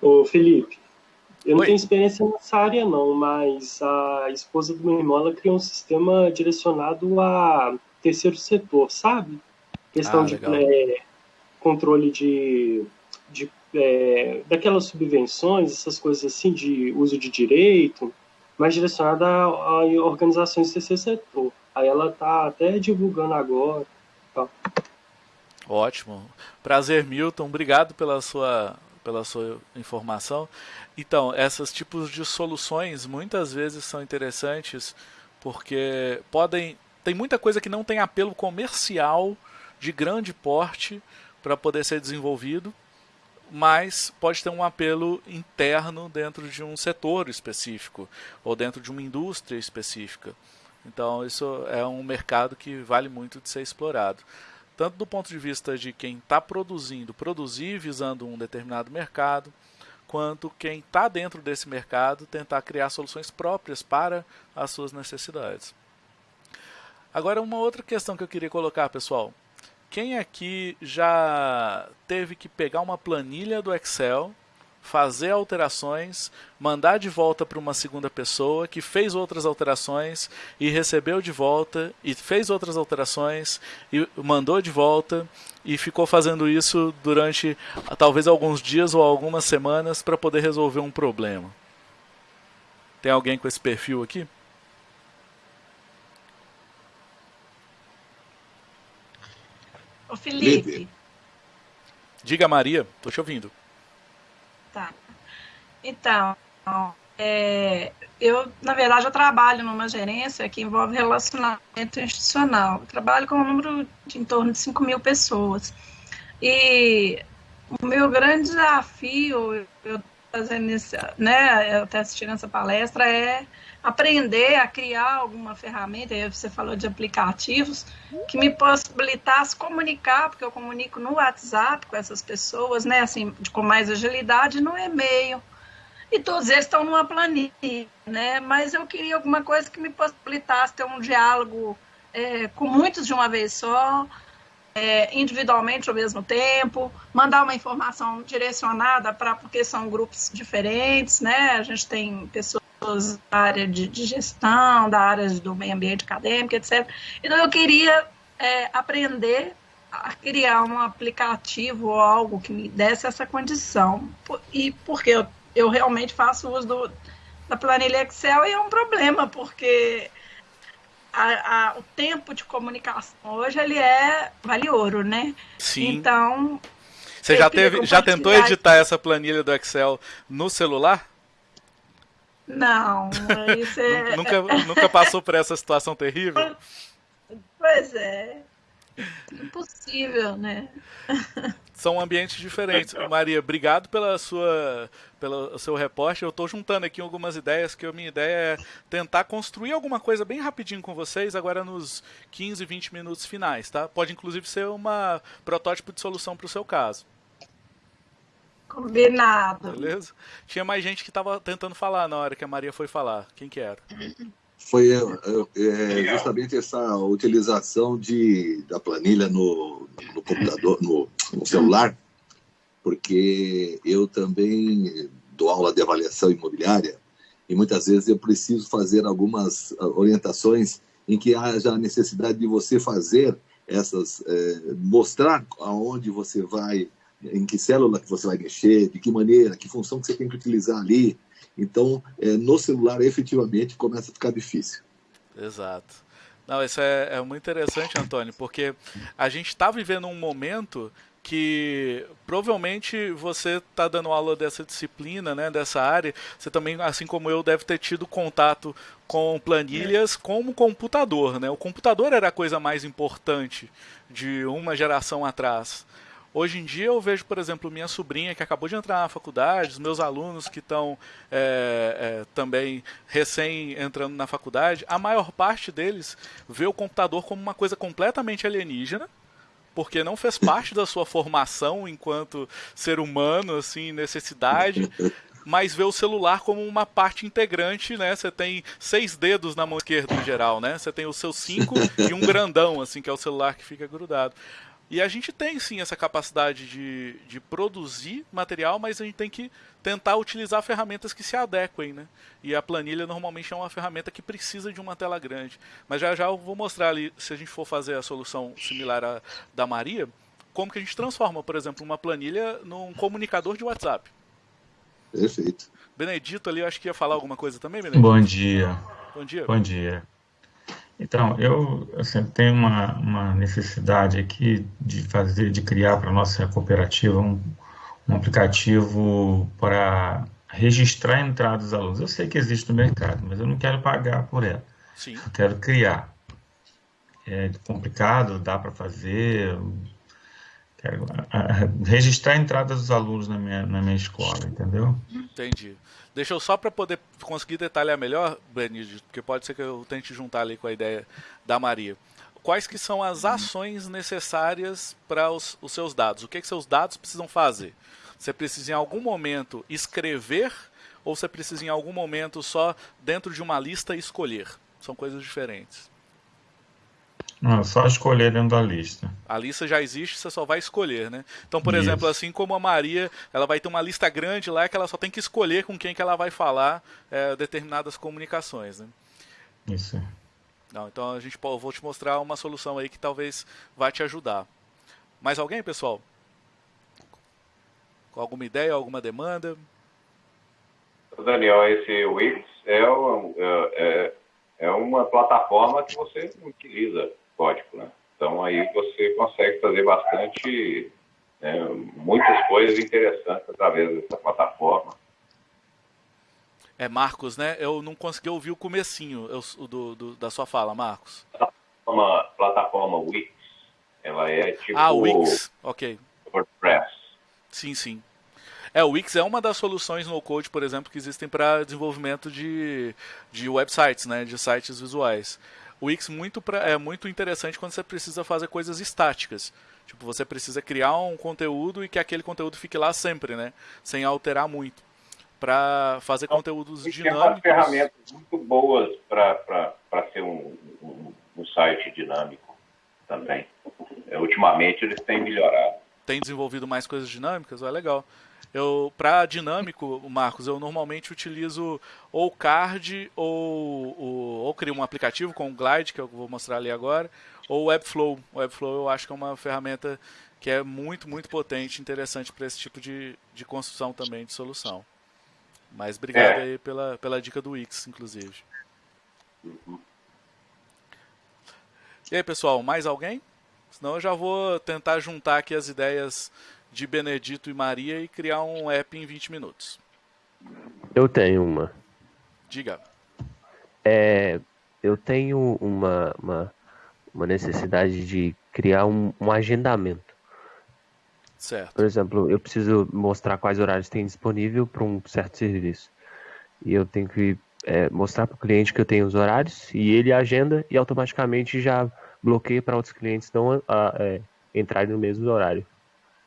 Ô, Felipe, eu não tenho experiência nessa área não, mas a esposa do meu irmão, ela criou um sistema direcionado a terceiro setor, sabe? Questão ah, de é, controle de, de é, daquelas subvenções, essas coisas assim, de uso de direito, mas direcionada a, a organizações do terceiro setor. Aí ela tá até divulgando agora. Tá. Ótimo. Prazer, Milton. Obrigado pela sua pela sua informação. Então, esses tipos de soluções muitas vezes são interessantes porque podem tem muita coisa que não tem apelo comercial de grande porte para poder ser desenvolvido, mas pode ter um apelo interno dentro de um setor específico ou dentro de uma indústria específica. Então, isso é um mercado que vale muito de ser explorado tanto do ponto de vista de quem está produzindo, produzir visando um determinado mercado, quanto quem está dentro desse mercado tentar criar soluções próprias para as suas necessidades. Agora, uma outra questão que eu queria colocar, pessoal. Quem aqui já teve que pegar uma planilha do Excel, fazer alterações, mandar de volta para uma segunda pessoa que fez outras alterações e recebeu de volta e fez outras alterações e mandou de volta e ficou fazendo isso durante talvez alguns dias ou algumas semanas para poder resolver um problema. Tem alguém com esse perfil aqui? Ô Felipe. Diga Maria, tô te ouvindo. Tá. Então, é, eu, na verdade, eu trabalho numa gerência que envolve relacionamento institucional. Eu trabalho com um número de em torno de 5 mil pessoas. E o meu grande desafio, eu fazendo esse, né, até assistindo essa palestra, é aprender a criar alguma ferramenta, aí você falou de aplicativos, que me possibilitasse comunicar, porque eu comunico no WhatsApp com essas pessoas, né, assim, com mais agilidade, no e-mail. E todos eles estão numa planilha, né, mas eu queria alguma coisa que me possibilitasse ter um diálogo é, com muitos de uma vez só, é, individualmente ao mesmo tempo, mandar uma informação direcionada para, porque são grupos diferentes, né, a gente tem pessoas da área de, de, gestão, da área do meio ambiente acadêmico, etc. Então eu queria é, aprender a criar um aplicativo ou algo que me desse essa condição. E porque eu, eu realmente faço uso do, da planilha Excel e é um problema, porque a, a, o tempo de comunicação hoje ele é vale ouro, né? Sim. Então. Você já teve, já tentou editar essa planilha do Excel no celular? Não, isso é... nunca, nunca passou por essa situação terrível? Pois é. Impossível, né? São ambientes diferentes. Maria, obrigado pela sua, pelo seu reporte. Eu estou juntando aqui algumas ideias, que a minha ideia é tentar construir alguma coisa bem rapidinho com vocês, agora nos 15, 20 minutos finais, tá? Pode inclusive ser uma protótipo de solução para o seu caso. Combinado. Beleza? Tinha mais gente que estava tentando falar na hora que a Maria foi falar. Quem que era? Foi é, é, justamente essa utilização de, da planilha no, no computador, no, no celular, porque eu também dou aula de avaliação imobiliária e muitas vezes eu preciso fazer algumas ah, orientações em que haja a necessidade de você fazer essas, é, mostrar aonde você vai em que célula que você vai mexer, de que maneira, que função que você tem que utilizar ali. Então, é, no celular, efetivamente, começa a ficar difícil. Exato. Não, isso é, é muito interessante, Antônio, porque a gente está vivendo um momento que provavelmente você está dando aula dessa disciplina, né, dessa área, você também, assim como eu, deve ter tido contato com planilhas como computador, né? O computador era a coisa mais importante de uma geração atrás. Hoje em dia eu vejo, por exemplo, minha sobrinha que acabou de entrar na faculdade, os meus alunos que estão é, é, também recém entrando na faculdade, a maior parte deles vê o computador como uma coisa completamente alienígena, porque não fez parte da sua formação enquanto ser humano, assim, necessidade, mas vê o celular como uma parte integrante, né? Você tem seis dedos na mão esquerda em geral, né? Você tem os seus cinco e um grandão, assim, que é o celular que fica grudado. E a gente tem sim essa capacidade de, de produzir material, mas a gente tem que tentar utilizar ferramentas que se adequem, né? E a planilha normalmente é uma ferramenta que precisa de uma tela grande. Mas já já eu vou mostrar ali, se a gente for fazer a solução similar à da Maria, como que a gente transforma, por exemplo, uma planilha num comunicador de WhatsApp. Perfeito. Benedito ali, eu acho que ia falar alguma coisa também, Benedito? Bom dia. Bom dia. Bom dia. Então, eu assim, tenho uma, uma necessidade aqui de fazer, de criar para a nossa cooperativa um, um aplicativo para registrar a entrada dos alunos. Eu sei que existe no mercado, mas eu não quero pagar por ela. Sim. Eu quero criar. É complicado, dá para fazer. Quero a, registrar a entrada dos alunos na minha, na minha escola, entendeu? Entendi. Deixa eu só para poder conseguir detalhar melhor, Benedito, porque pode ser que eu tente juntar ali com a ideia da Maria. Quais que são as ações necessárias para os, os seus dados? O que, que seus dados precisam fazer? Você precisa em algum momento escrever ou você precisa em algum momento só dentro de uma lista escolher? São coisas diferentes. Não, só escolher dentro da lista. A lista já existe, você só vai escolher, né? Então, por Isso. exemplo, assim como a Maria, ela vai ter uma lista grande lá que ela só tem que escolher com quem que ela vai falar é, determinadas comunicações, né? Isso. Não, então a gente eu vou te mostrar uma solução aí que talvez vai te ajudar. Mais alguém, pessoal? Com alguma ideia, alguma demanda? Daniel, esse Wix é, é, é, é uma plataforma que você utiliza código, né? Então aí você consegue fazer bastante, né, muitas coisas interessantes através dessa plataforma. É Marcos, né? Eu não consegui ouvir o comecinho eu, do, do, da sua fala, Marcos. Uma plataforma Wix, ela é tipo. Ah, Wix, ok. WordPress. Sim, sim. É, o Wix é uma das soluções no code, por exemplo, que existem para desenvolvimento de, de websites, né, de sites visuais. O Wix muito pra, é muito interessante quando você precisa fazer coisas estáticas. Tipo, você precisa criar um conteúdo e que aquele conteúdo fique lá sempre, né, sem alterar muito. Para fazer então, conteúdos dinâmicos. Tem ferramentas muito boas para ser um, um, um site dinâmico também. É, ultimamente eles têm melhorado. Tem desenvolvido mais coisas dinâmicas? É legal. Eu, para dinâmico, Marcos, eu normalmente utilizo ou card ou, ou, ou crio um aplicativo com o Glide, que eu vou mostrar ali agora, ou Webflow. O Webflow eu acho que é uma ferramenta que é muito, muito potente, interessante para esse tipo de, de construção também de solução. Mas obrigado é. aí pela, pela dica do Wix, inclusive. E aí, pessoal, mais alguém? Senão eu já vou tentar juntar aqui as ideias de Benedito e Maria e criar um app em 20 minutos. Eu tenho uma. Diga. É, eu tenho uma, uma, uma necessidade de criar um, um, agendamento. Certo. Por exemplo, eu preciso mostrar quais horários tem disponível para um certo serviço. E eu tenho que é, mostrar para o cliente que eu tenho os horários e ele agenda e automaticamente já bloqueia para outros clientes não a, é, entrarem no mesmo horário.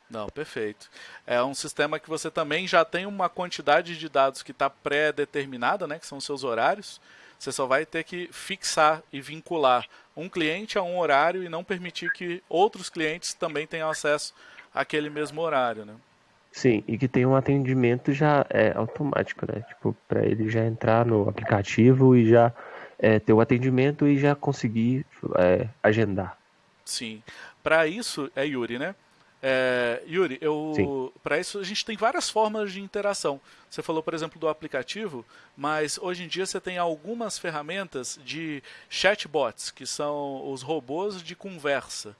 Não, perfeito. É um sistema que você também já tem uma quantidade de dados que está pré-determinada, né, que são seus horários. Você só vai ter que fixar e vincular um cliente a um horário e não permitir que outros clientes também tenham acesso àquele mesmo horário, né? Sim, e que tem um atendimento já é, automático, né? Tipo, para ele já entrar no aplicativo e já é, ter o atendimento e já conseguir é, agendar. Sim. Para isso, é Yuri, né? É, Yuri, eu para isso a gente tem várias formas de interação. Você falou, por exemplo, do aplicativo, mas hoje em dia você tem algumas ferramentas de chatbots, que são os robôs de conversa.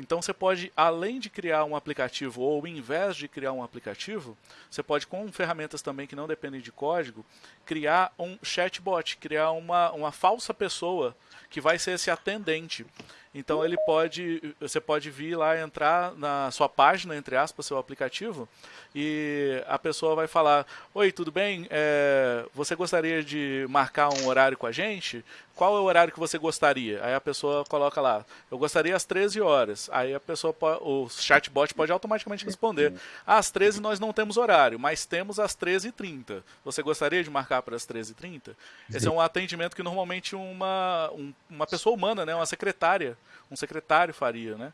Então você pode, além de criar um aplicativo, ou em vez de criar um aplicativo, você pode, com ferramentas também que não dependem de código, criar um chatbot, criar uma, uma falsa pessoa que vai ser esse atendente. Então ele pode, você pode vir lá entrar na sua página, entre aspas, seu aplicativo, e a pessoa vai falar: Oi, tudo bem? É, você gostaria de marcar um horário com a gente? Qual é o horário que você gostaria? Aí a pessoa coloca lá: Eu gostaria às 13 horas. Aí a pessoa, o chatbot pode automaticamente responder: ah, Às 13 nós não temos horário, mas temos às 13h30. Você gostaria de marcar para as 13h30? Esse é um atendimento que normalmente uma, um, uma pessoa humana, né, uma secretária, um secretário faria, né?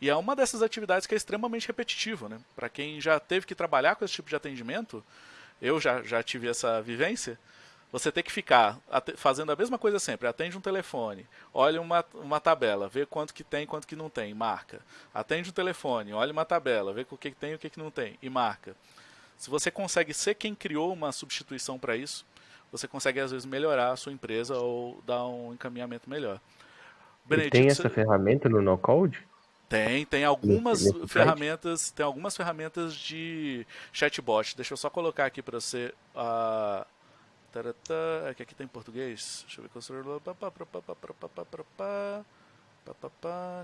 E é uma dessas atividades que é extremamente repetitiva, né? Para quem já teve que trabalhar com esse tipo de atendimento, eu já, já tive essa vivência, você tem que ficar fazendo a mesma coisa sempre. Atende um telefone, olha uma, uma tabela, vê quanto que tem quanto que não tem, marca. Atende um telefone, olha uma tabela, vê o que, que tem e o que, que não tem, e marca. Se você consegue ser quem criou uma substituição para isso, você consegue às vezes melhorar a sua empresa ou dar um encaminhamento melhor. Benedito, tem essa você... ferramenta no no code? Tem, tem algumas nesse ferramentas, site? tem algumas ferramentas de chatbot. Deixa eu só colocar aqui para você a uh, é que aqui tem em português. Deixa eu ver construtor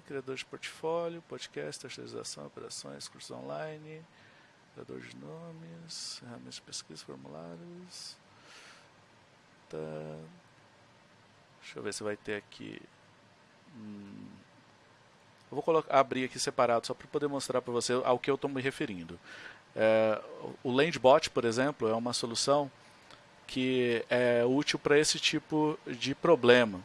criador de portfólio, podcast, terceirização, operações, curso online, criador de nomes, ferramentas de pesquisa, formulários. Tá. Deixa eu ver se vai ter aqui. Hum, eu vou colocar, abrir aqui separado só para poder mostrar para você ao que eu estou me referindo. É, o Landbot, por exemplo, é uma solução que é útil para esse tipo de problema.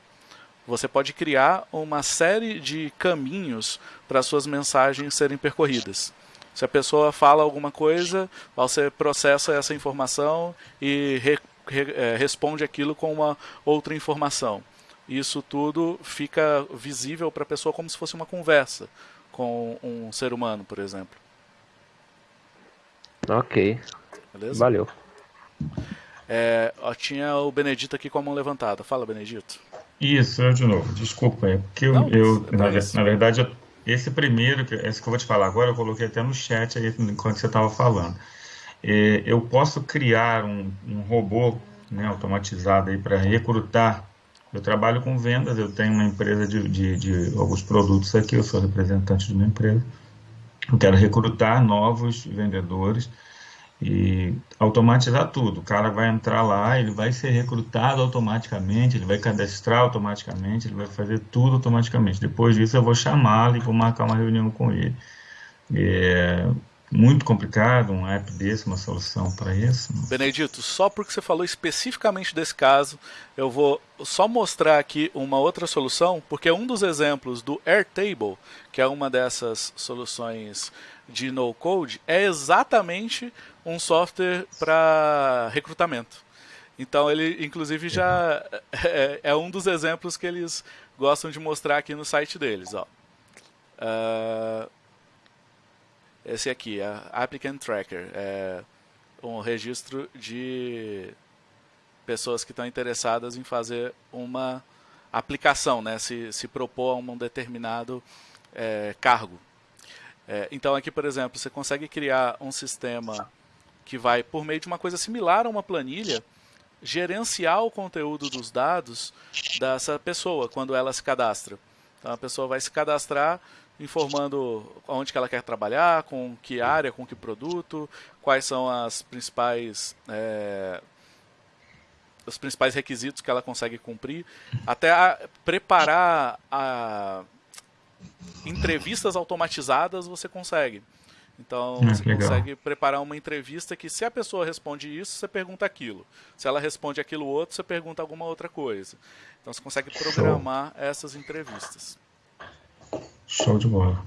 você pode criar uma série de caminhos para suas mensagens serem percorridas. Se a pessoa fala alguma coisa, você processa essa informação e re, re, é, responde aquilo com uma outra informação. Isso tudo fica visível para a pessoa como se fosse uma conversa com um ser humano, por exemplo. Ok. Beleza? Valeu. É, ó, tinha o Benedito aqui com a mão levantada. Fala, Benedito. Isso, eu de novo. Desculpa, é porque eu, Não, eu na, na, verdade, eu, esse primeiro, esse que eu vou te falar agora, eu coloquei até no chat aí enquanto você estava falando. É, eu posso criar um, um robô né, automatizado aí para recrutar. Eu trabalho com vendas, eu tenho uma empresa de, de, de alguns produtos aqui, eu sou representante de uma empresa. Eu quero recrutar novos vendedores e automatizar tudo. O cara vai entrar lá, ele vai ser recrutado automaticamente, ele vai cadastrar automaticamente, ele vai fazer tudo automaticamente. Depois disso, eu vou chamá-lo e vou marcar uma reunião com ele. É muito complicado um app desse, uma solução para isso. Benedito, só porque você falou especificamente desse caso, eu vou só mostrar aqui uma outra solução, porque um dos exemplos do Airtable, que é uma dessas soluções de no code, é exatamente um software para recrutamento. Então ele, inclusive, já é, é, um dos exemplos que eles gostam de mostrar aqui no site deles. Ó. Uh, esse aqui, é Applicant Tracker, é um registro de pessoas que estão interessadas em fazer uma aplicação, né, se, se propor a um determinado é, cargo. É, então aqui, por exemplo, você consegue criar um sistema que vai, por meio de uma coisa similar a uma planilha, gerenciar o conteúdo dos dados dessa pessoa quando ela se cadastra. Então a pessoa vai se cadastrar informando onde que ela quer trabalhar, com que área, com que produto, quais são as principais é, os principais requisitos que ela consegue cumprir, até a, preparar a, entrevistas automatizadas você consegue. Então ah, você legal. consegue preparar uma entrevista que se a pessoa responde isso, você pergunta aquilo. Se ela responde aquilo outro, você pergunta alguma outra coisa. Então você consegue programar Show. essas entrevistas. Show de bola.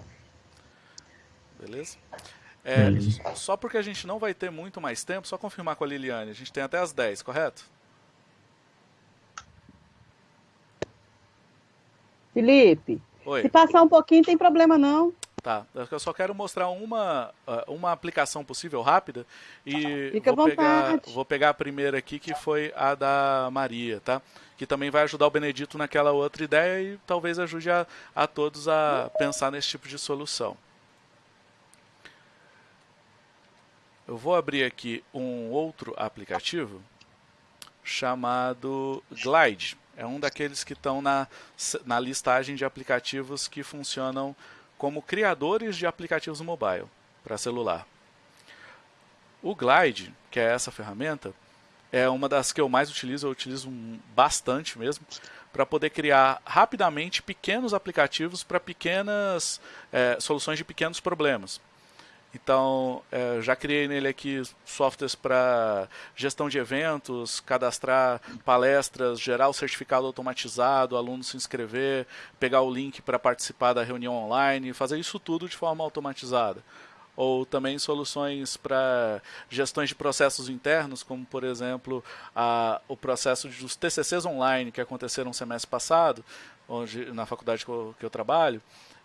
Beleza? É, Beleza? Só porque a gente não vai ter muito mais tempo, só confirmar com a Liliane. A gente tem até as 10, correto? Felipe, Oi. se passar um pouquinho, tem problema não. Tá, eu só quero mostrar uma, ah, uma aplicação possível rápida e Fica vou pegar, vou pegar a primeira aqui que foi a da Maria, tá? Que também vai ajudar o Benedito naquela outra ideia e talvez ajude a, a todos a pensar nesse tipo de solução. Eu vou abrir aqui um outro aplicativo chamado Glide. É um daqueles que estão na, na listagem de aplicativos que funcionam como criadores de aplicativos mobile para celular. O Glide, que é essa ferramenta, é uma das que eu mais utilizo, eu utilizo bastante mesmo, para poder criar rapidamente pequenos aplicativos para pequenas é, soluções de pequenos problemas. Então, é, já criei nele aqui softwares para gestão de eventos, cadastrar palestras, gerar o certificado automatizado, aluno se inscrever, pegar o link para participar da reunião online, fazer isso tudo de forma automatizada. Ou também soluções para gestões de processos internos, como por exemplo a, o processo dos TCCs online que aconteceram no semestre passado, onde, na faculdade que eu, que eu trabalho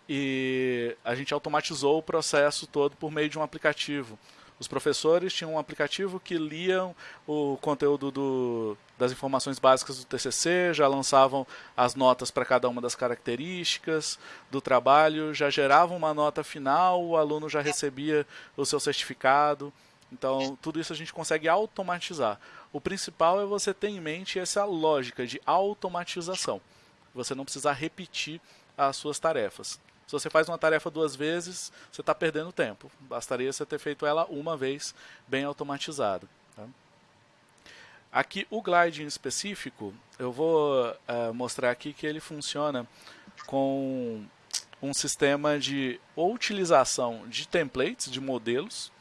e a gente automatizou o processo todo por meio de um aplicativo. Os professores tinham um aplicativo que liam o conteúdo do, das informações básicas do TCC, já lançavam as notas para cada uma das características do trabalho, já geravam uma nota final, o aluno já recebia o seu certificado. Então, tudo isso a gente consegue automatizar. O principal é você ter em mente essa lógica de automatização. Você não precisar repetir as suas tarefas. Se você faz uma tarefa duas vezes, você está perdendo tempo. Bastaria você ter feito ela uma vez, bem automatizado. Tá? Aqui, o Glide em específico, eu vou uh, mostrar aqui que ele funciona com um sistema de utilização de templates, de modelos,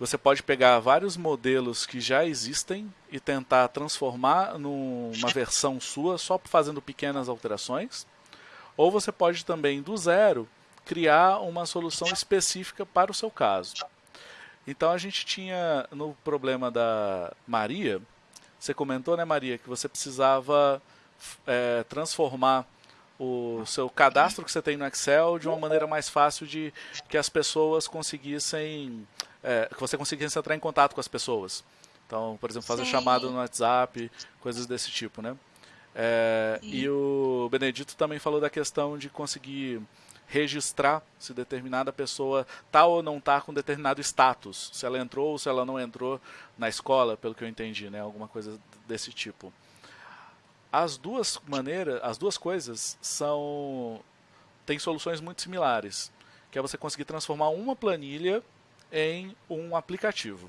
você pode pegar vários modelos que já existem e tentar transformar numa versão sua só fazendo pequenas alterações. Ou você pode também, do zero, criar uma solução específica para o seu caso. Então a gente tinha no problema da Maria, você comentou, né, Maria, que você precisava é, transformar o seu cadastro que você tem no Excel de uma maneira mais fácil de que as pessoas conseguissem é, que você conseguisse entrar em contato com as pessoas. Então, por exemplo, fazer Sim. chamada no WhatsApp, coisas desse tipo, né? É, e o Benedito também falou da questão de conseguir registrar se determinada pessoa tá ou não tá com determinado status, se ela entrou ou se ela não entrou na escola, pelo que eu entendi, né? Alguma coisa desse tipo. As duas maneiras, as duas coisas são têm soluções muito similares, que é você conseguir transformar uma planilha em um aplicativo.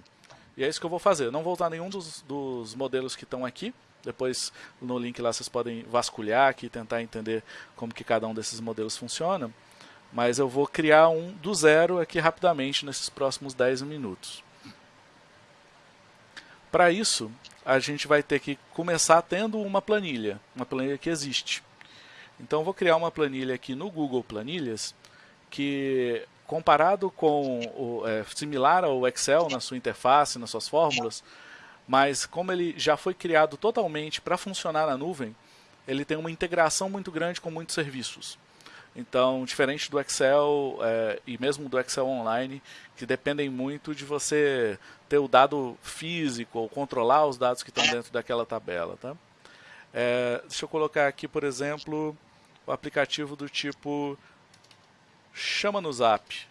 E é isso que eu vou fazer. Eu não vou usar nenhum dos, dos modelos que estão aqui. Depois no link lá vocês podem vasculhar aqui e tentar entender como que cada um desses modelos funciona. Mas eu vou criar um do zero aqui rapidamente nesses próximos 10 minutos. Para isso, a gente vai ter que começar tendo uma planilha, uma planilha que existe. Então vou criar uma planilha aqui no Google Planilhas que comparado com o é, similar ao Excel na sua interface, nas suas fórmulas, mas como ele já foi criado totalmente para funcionar na nuvem, ele tem uma integração muito grande com muitos serviços. Então, diferente do Excel é, e mesmo do Excel Online, que dependem muito de você ter o dado físico ou controlar os dados que estão dentro daquela tabela. Tá? É, deixa eu colocar aqui, por exemplo, o aplicativo do tipo chama no zap.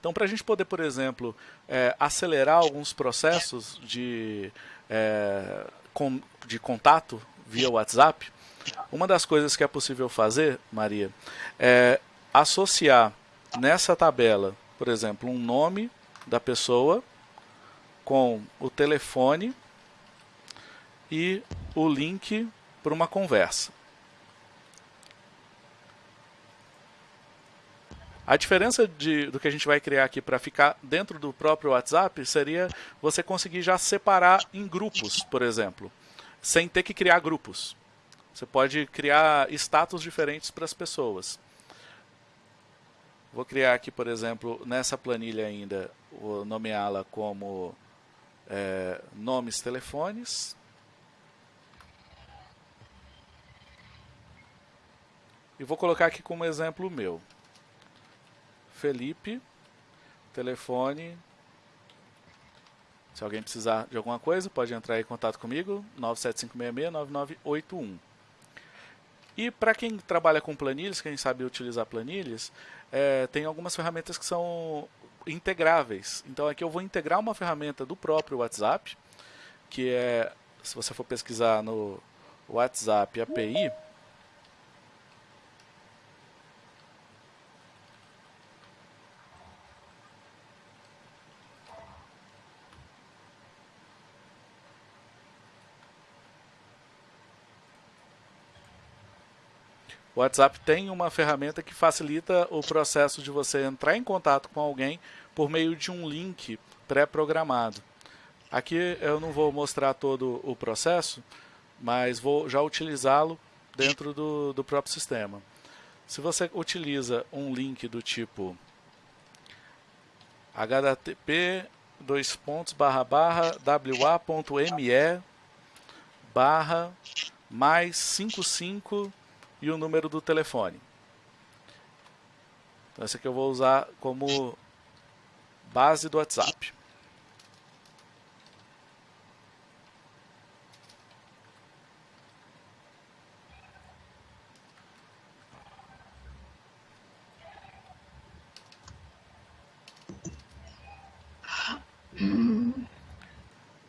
Então, para a gente poder, por exemplo, é, acelerar alguns processos de, é, com, de contato via WhatsApp, uma das coisas que é possível fazer, Maria, é associar nessa tabela, por exemplo, um nome da pessoa com o telefone e o link para uma conversa. A diferença de, do que a gente vai criar aqui para ficar dentro do próprio WhatsApp seria você conseguir já separar em grupos, por exemplo, sem ter que criar grupos. Você pode criar status diferentes para as pessoas. Vou criar aqui, por exemplo, nessa planilha ainda, vou nomeá-la como é, nomes telefones. E vou colocar aqui como exemplo meu. Felipe, telefone. Se alguém precisar de alguma coisa, pode entrar em contato comigo, 97566-9981. E para quem trabalha com planilhas, quem sabe utilizar planilhas, é, tem algumas ferramentas que são integráveis. Então aqui eu vou integrar uma ferramenta do próprio WhatsApp, que é, se você for pesquisar no WhatsApp API, O WhatsApp tem uma ferramenta que facilita o processo de você entrar em contato com alguém por meio de um link pré-programado. Aqui eu não vou mostrar todo o processo, mas vou já utilizá-lo dentro do, do próprio sistema. Se você utiliza um link do tipo http dois pontos barra barra wa.me barra mais 55 e o número do telefone. Então esse aqui eu vou usar como base do WhatsApp.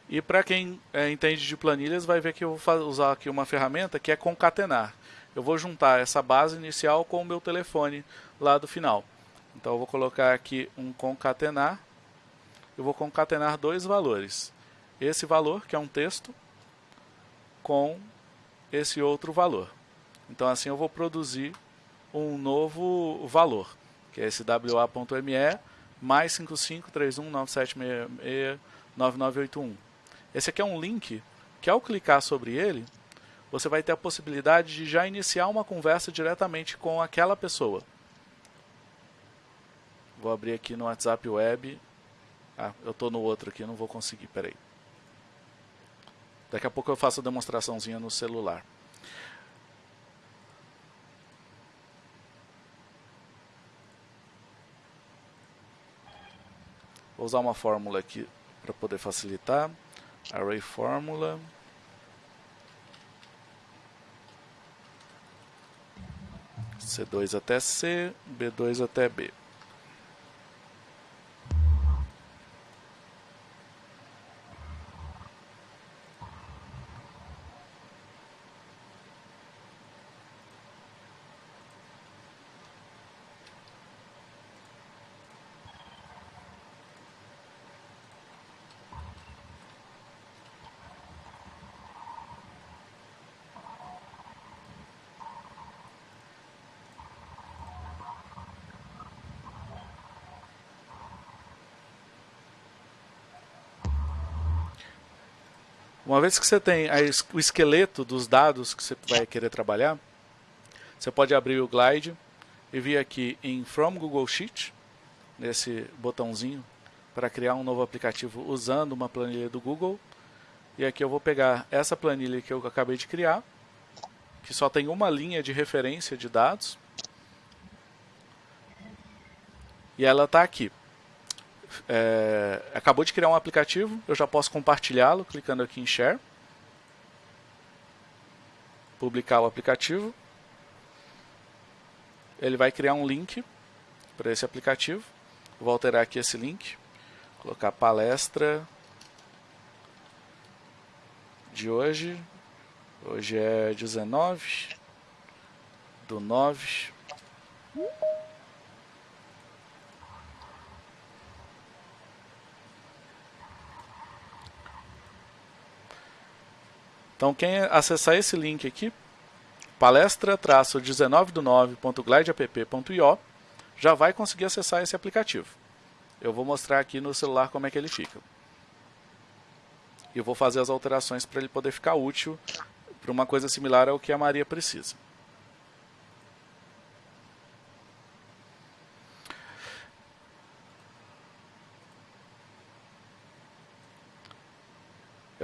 E para quem é, entende de planilhas, vai ver que eu vou usar aqui uma ferramenta que é concatenar eu vou juntar essa base inicial com o meu telefone lá do final. Então eu vou colocar aqui um concatenar. Eu vou concatenar dois valores. Esse valor, que é um texto, com esse outro valor. Então assim eu vou produzir um novo valor, que é esse WA.ME mais 553197669981. Esse aqui é um link que ao clicar sobre ele, você vai ter a possibilidade de já iniciar uma conversa diretamente com aquela pessoa. Vou abrir aqui no WhatsApp Web. Ah, eu estou no outro aqui, não vou conseguir, peraí. Daqui a pouco eu faço a demonstraçãozinha no celular. Vou usar uma fórmula aqui para poder facilitar. Array fórmula. C2 até C, B2 até B. Uma vez que você tem o esqueleto dos dados que você vai querer trabalhar, você pode abrir o Glide e vir aqui em From Google Sheet, nesse botãozinho, para criar um novo aplicativo usando uma planilha do Google. E aqui eu vou pegar essa planilha que eu acabei de criar, que só tem uma linha de referência de dados. E ela está aqui é, acabou de criar um aplicativo, eu já posso compartilhá-lo clicando aqui em Share. Publicar o aplicativo. Ele vai criar um link para esse aplicativo. Vou alterar aqui esse link. Colocar palestra de hoje. Hoje é 19 do 9 Então quem acessar esse link aqui, palestra-19do9.glideapp.io, já vai conseguir acessar esse aplicativo. Eu vou mostrar aqui no celular como é que ele fica. E vou fazer as alterações para ele poder ficar útil para uma coisa similar ao que a Maria precisa.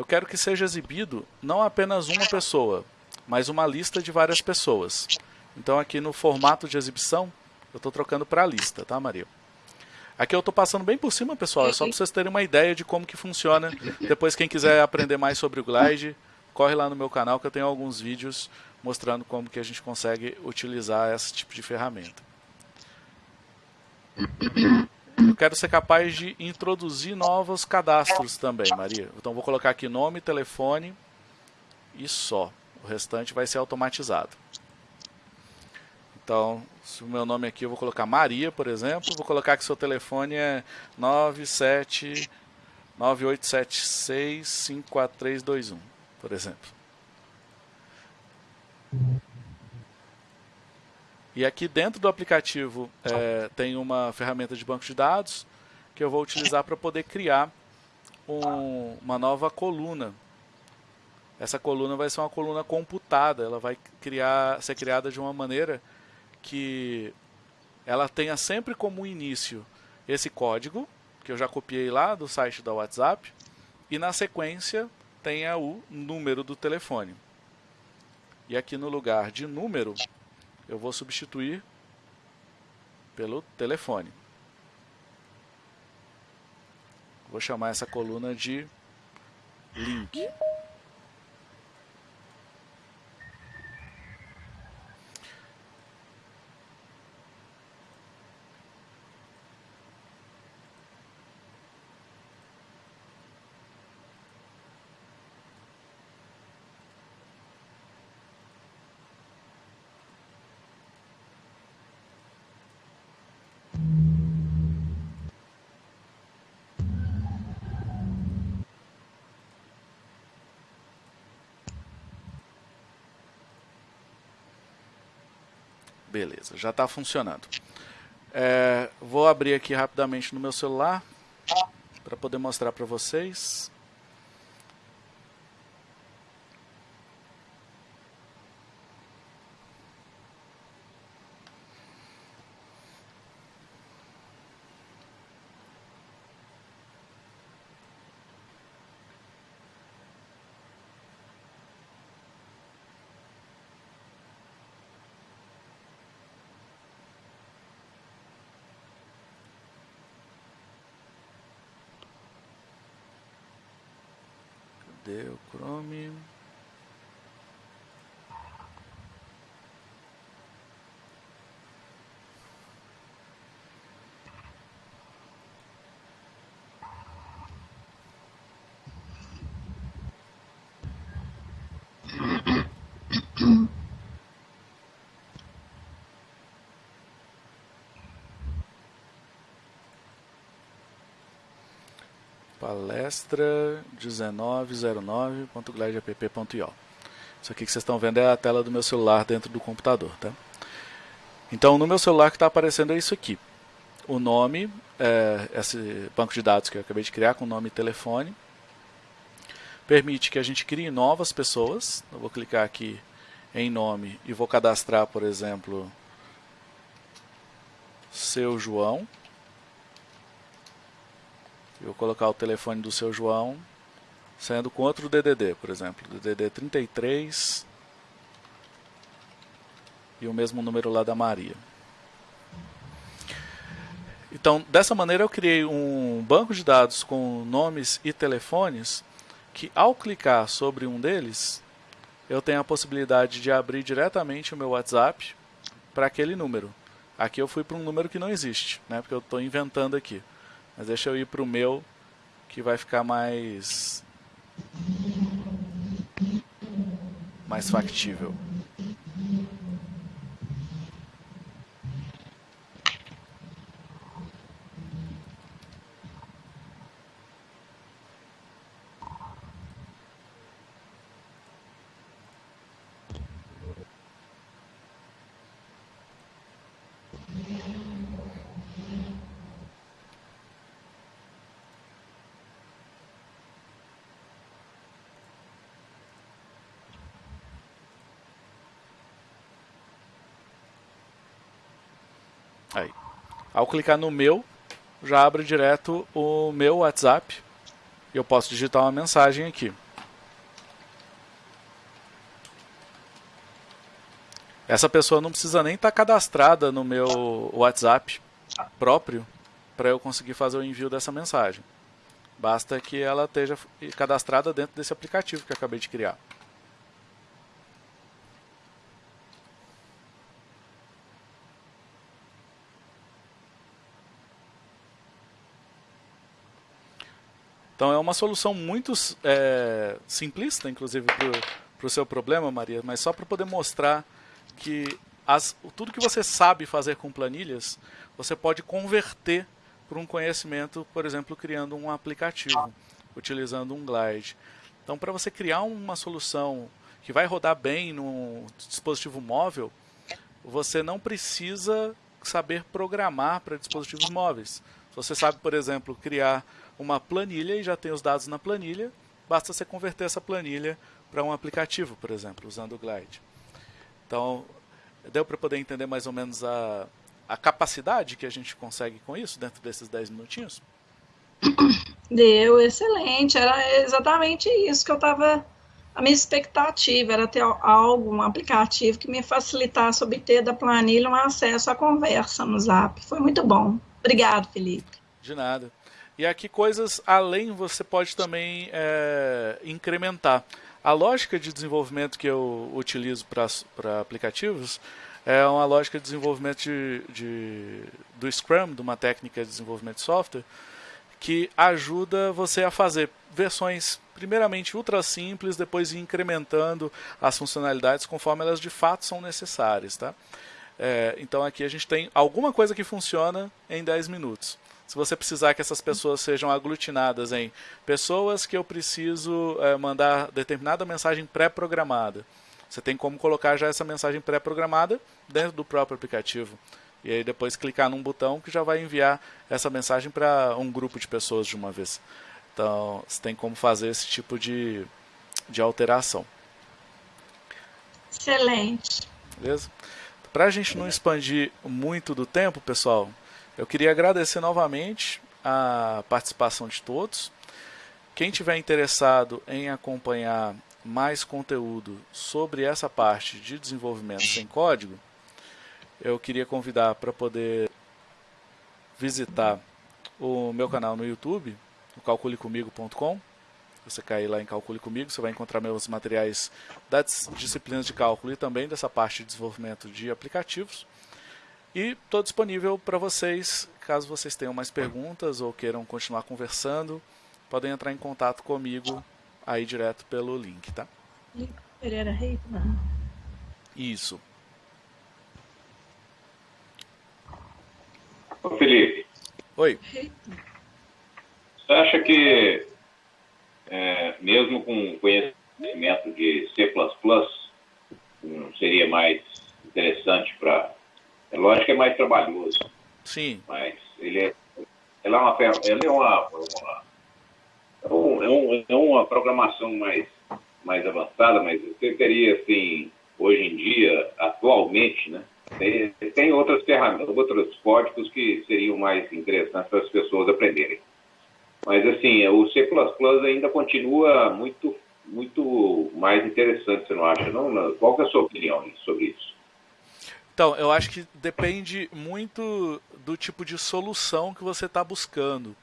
Eu quero que seja exibido não apenas uma pessoa, mas uma lista de várias pessoas. Então aqui no formato de exibição, eu estou trocando para lista, tá Maria? Aqui eu estou passando bem por cima, pessoal, é só para vocês terem uma ideia de como que funciona. Depois quem quiser aprender mais sobre o Glide, corre lá no meu canal que eu tenho alguns vídeos mostrando como que a gente consegue utilizar esse tipo de ferramenta. Eu quero ser capaz de introduzir novos cadastros também, Maria. Então vou colocar aqui nome, telefone e só. O restante vai ser automatizado. Então, se o meu nome aqui eu vou colocar Maria, por exemplo, vou colocar que seu telefone é 97 9876 54321, por exemplo. E aqui dentro do aplicativo é, tem uma ferramenta de banco de dados que eu vou utilizar para poder criar um, uma nova coluna. Essa coluna vai ser uma coluna computada, ela vai criar, ser criada de uma maneira que ela tenha sempre como início esse código, que eu já copiei lá do site da WhatsApp, e na sequência tenha o número do telefone. E aqui no lugar de número, eu vou substituir pelo telefone. Vou chamar essa coluna de link. Beleza, já está funcionando. É, vou abrir aqui rapidamente no meu celular para poder mostrar para vocês. palestra1909.glideapp.io. Isso aqui que vocês estão vendo é a tela do meu celular dentro do computador, tá? Então, no meu celular que está aparecendo é isso aqui. O nome, é, esse banco de dados que eu acabei de criar com nome e telefone, permite que a gente crie novas pessoas. Eu vou clicar aqui em nome e vou cadastrar, por exemplo, seu João. Eu vou colocar o telefone do seu João, sendo com outro DDD, por exemplo, DDD 33 e o mesmo número lá da Maria. Então, dessa maneira eu criei um banco de dados com nomes e telefones que ao clicar sobre um deles, eu tenho a possibilidade de abrir diretamente o meu WhatsApp para aquele número. Aqui eu fui para um número que não existe, né, porque eu estou inventando aqui. Mas deixa eu ir para o meu, que vai ficar mais... mais factível. Aí. Ao clicar no meu, já abre direto o meu WhatsApp. Eu posso digitar uma mensagem aqui. Essa pessoa não precisa nem estar tá cadastrada no meu WhatsApp próprio para eu conseguir fazer o envio dessa mensagem. Basta que ela esteja cadastrada dentro desse aplicativo que eu acabei de criar. Então é uma solução muito é, simplista, inclusive, para o seu problema, Maria, mas só para poder mostrar que as, tudo que você sabe fazer com planilhas, você pode converter para um conhecimento, por exemplo, criando um aplicativo, utilizando um Glide. Então, para você criar uma solução que vai rodar bem no dispositivo móvel, você não precisa saber programar para dispositivos móveis. Se você sabe, por exemplo, criar uma planilha e já tem os dados na planilha, basta você converter essa planilha para um aplicativo, por exemplo, usando o Glide. Então, deu para poder entender mais ou menos a, a capacidade que a gente consegue com isso dentro desses 10 minutinhos? Deu, excelente. Era exatamente isso que eu estava. A minha expectativa era ter algo, um aplicativo que me facilitasse obter da planilha um acesso à conversa no Zap. Foi muito bom. Obrigado, Felipe. De nada. E aqui coisas além você pode também é, incrementar. A lógica de desenvolvimento que eu utilizo para aplicativos é uma lógica de desenvolvimento de, de, do Scrum, de uma técnica de desenvolvimento de software, que ajuda você a fazer versões primeiramente ultra simples, depois incrementando as funcionalidades conforme elas de fato são necessárias. Tá? É, então aqui a gente tem alguma coisa que funciona em 10 minutos se você precisar que essas pessoas sejam aglutinadas em pessoas que eu preciso é, mandar determinada mensagem pré-programada, você tem como colocar já essa mensagem pré-programada dentro do próprio aplicativo. E aí depois clicar num botão que já vai enviar essa mensagem para um grupo de pessoas de uma vez. Então, você tem como fazer esse tipo de, de alteração. Excelente. Beleza? Para a gente não expandir muito do tempo, pessoal, eu queria agradecer novamente a participação de todos. Quem tiver interessado em acompanhar mais conteúdo sobre essa parte de desenvolvimento sem código, eu queria convidar para poder visitar o meu canal no YouTube, o calculecomigo.com. Você cair lá em Calcule Comigo, você vai encontrar meus materiais das disciplinas de cálculo e também dessa parte de desenvolvimento de aplicativos. E estou disponível para vocês, caso vocês tenham mais perguntas ou queiram continuar conversando, podem entrar em contato comigo aí direto pelo link, tá? Pereira Reitman. Isso. Ô Felipe. Oi. Você acha que, é, mesmo com conhecimento de C++, não seria mais interessante para... É lógico que é mais trabalhoso. Sim. Mas ele é, ele é uma... É uma, uma é, um, é uma programação mais, mais avançada, mas você teria, assim, hoje em dia, atualmente, né? Tem, tem outras ferramentas, outros códigos que seriam mais interessantes para as pessoas aprenderem. Mas, assim, o C++ ainda continua muito, muito mais interessante, você não acha? Não? Qual é a sua opinião sobre isso? Então, eu acho que depende muito do tipo de solução que você está buscando.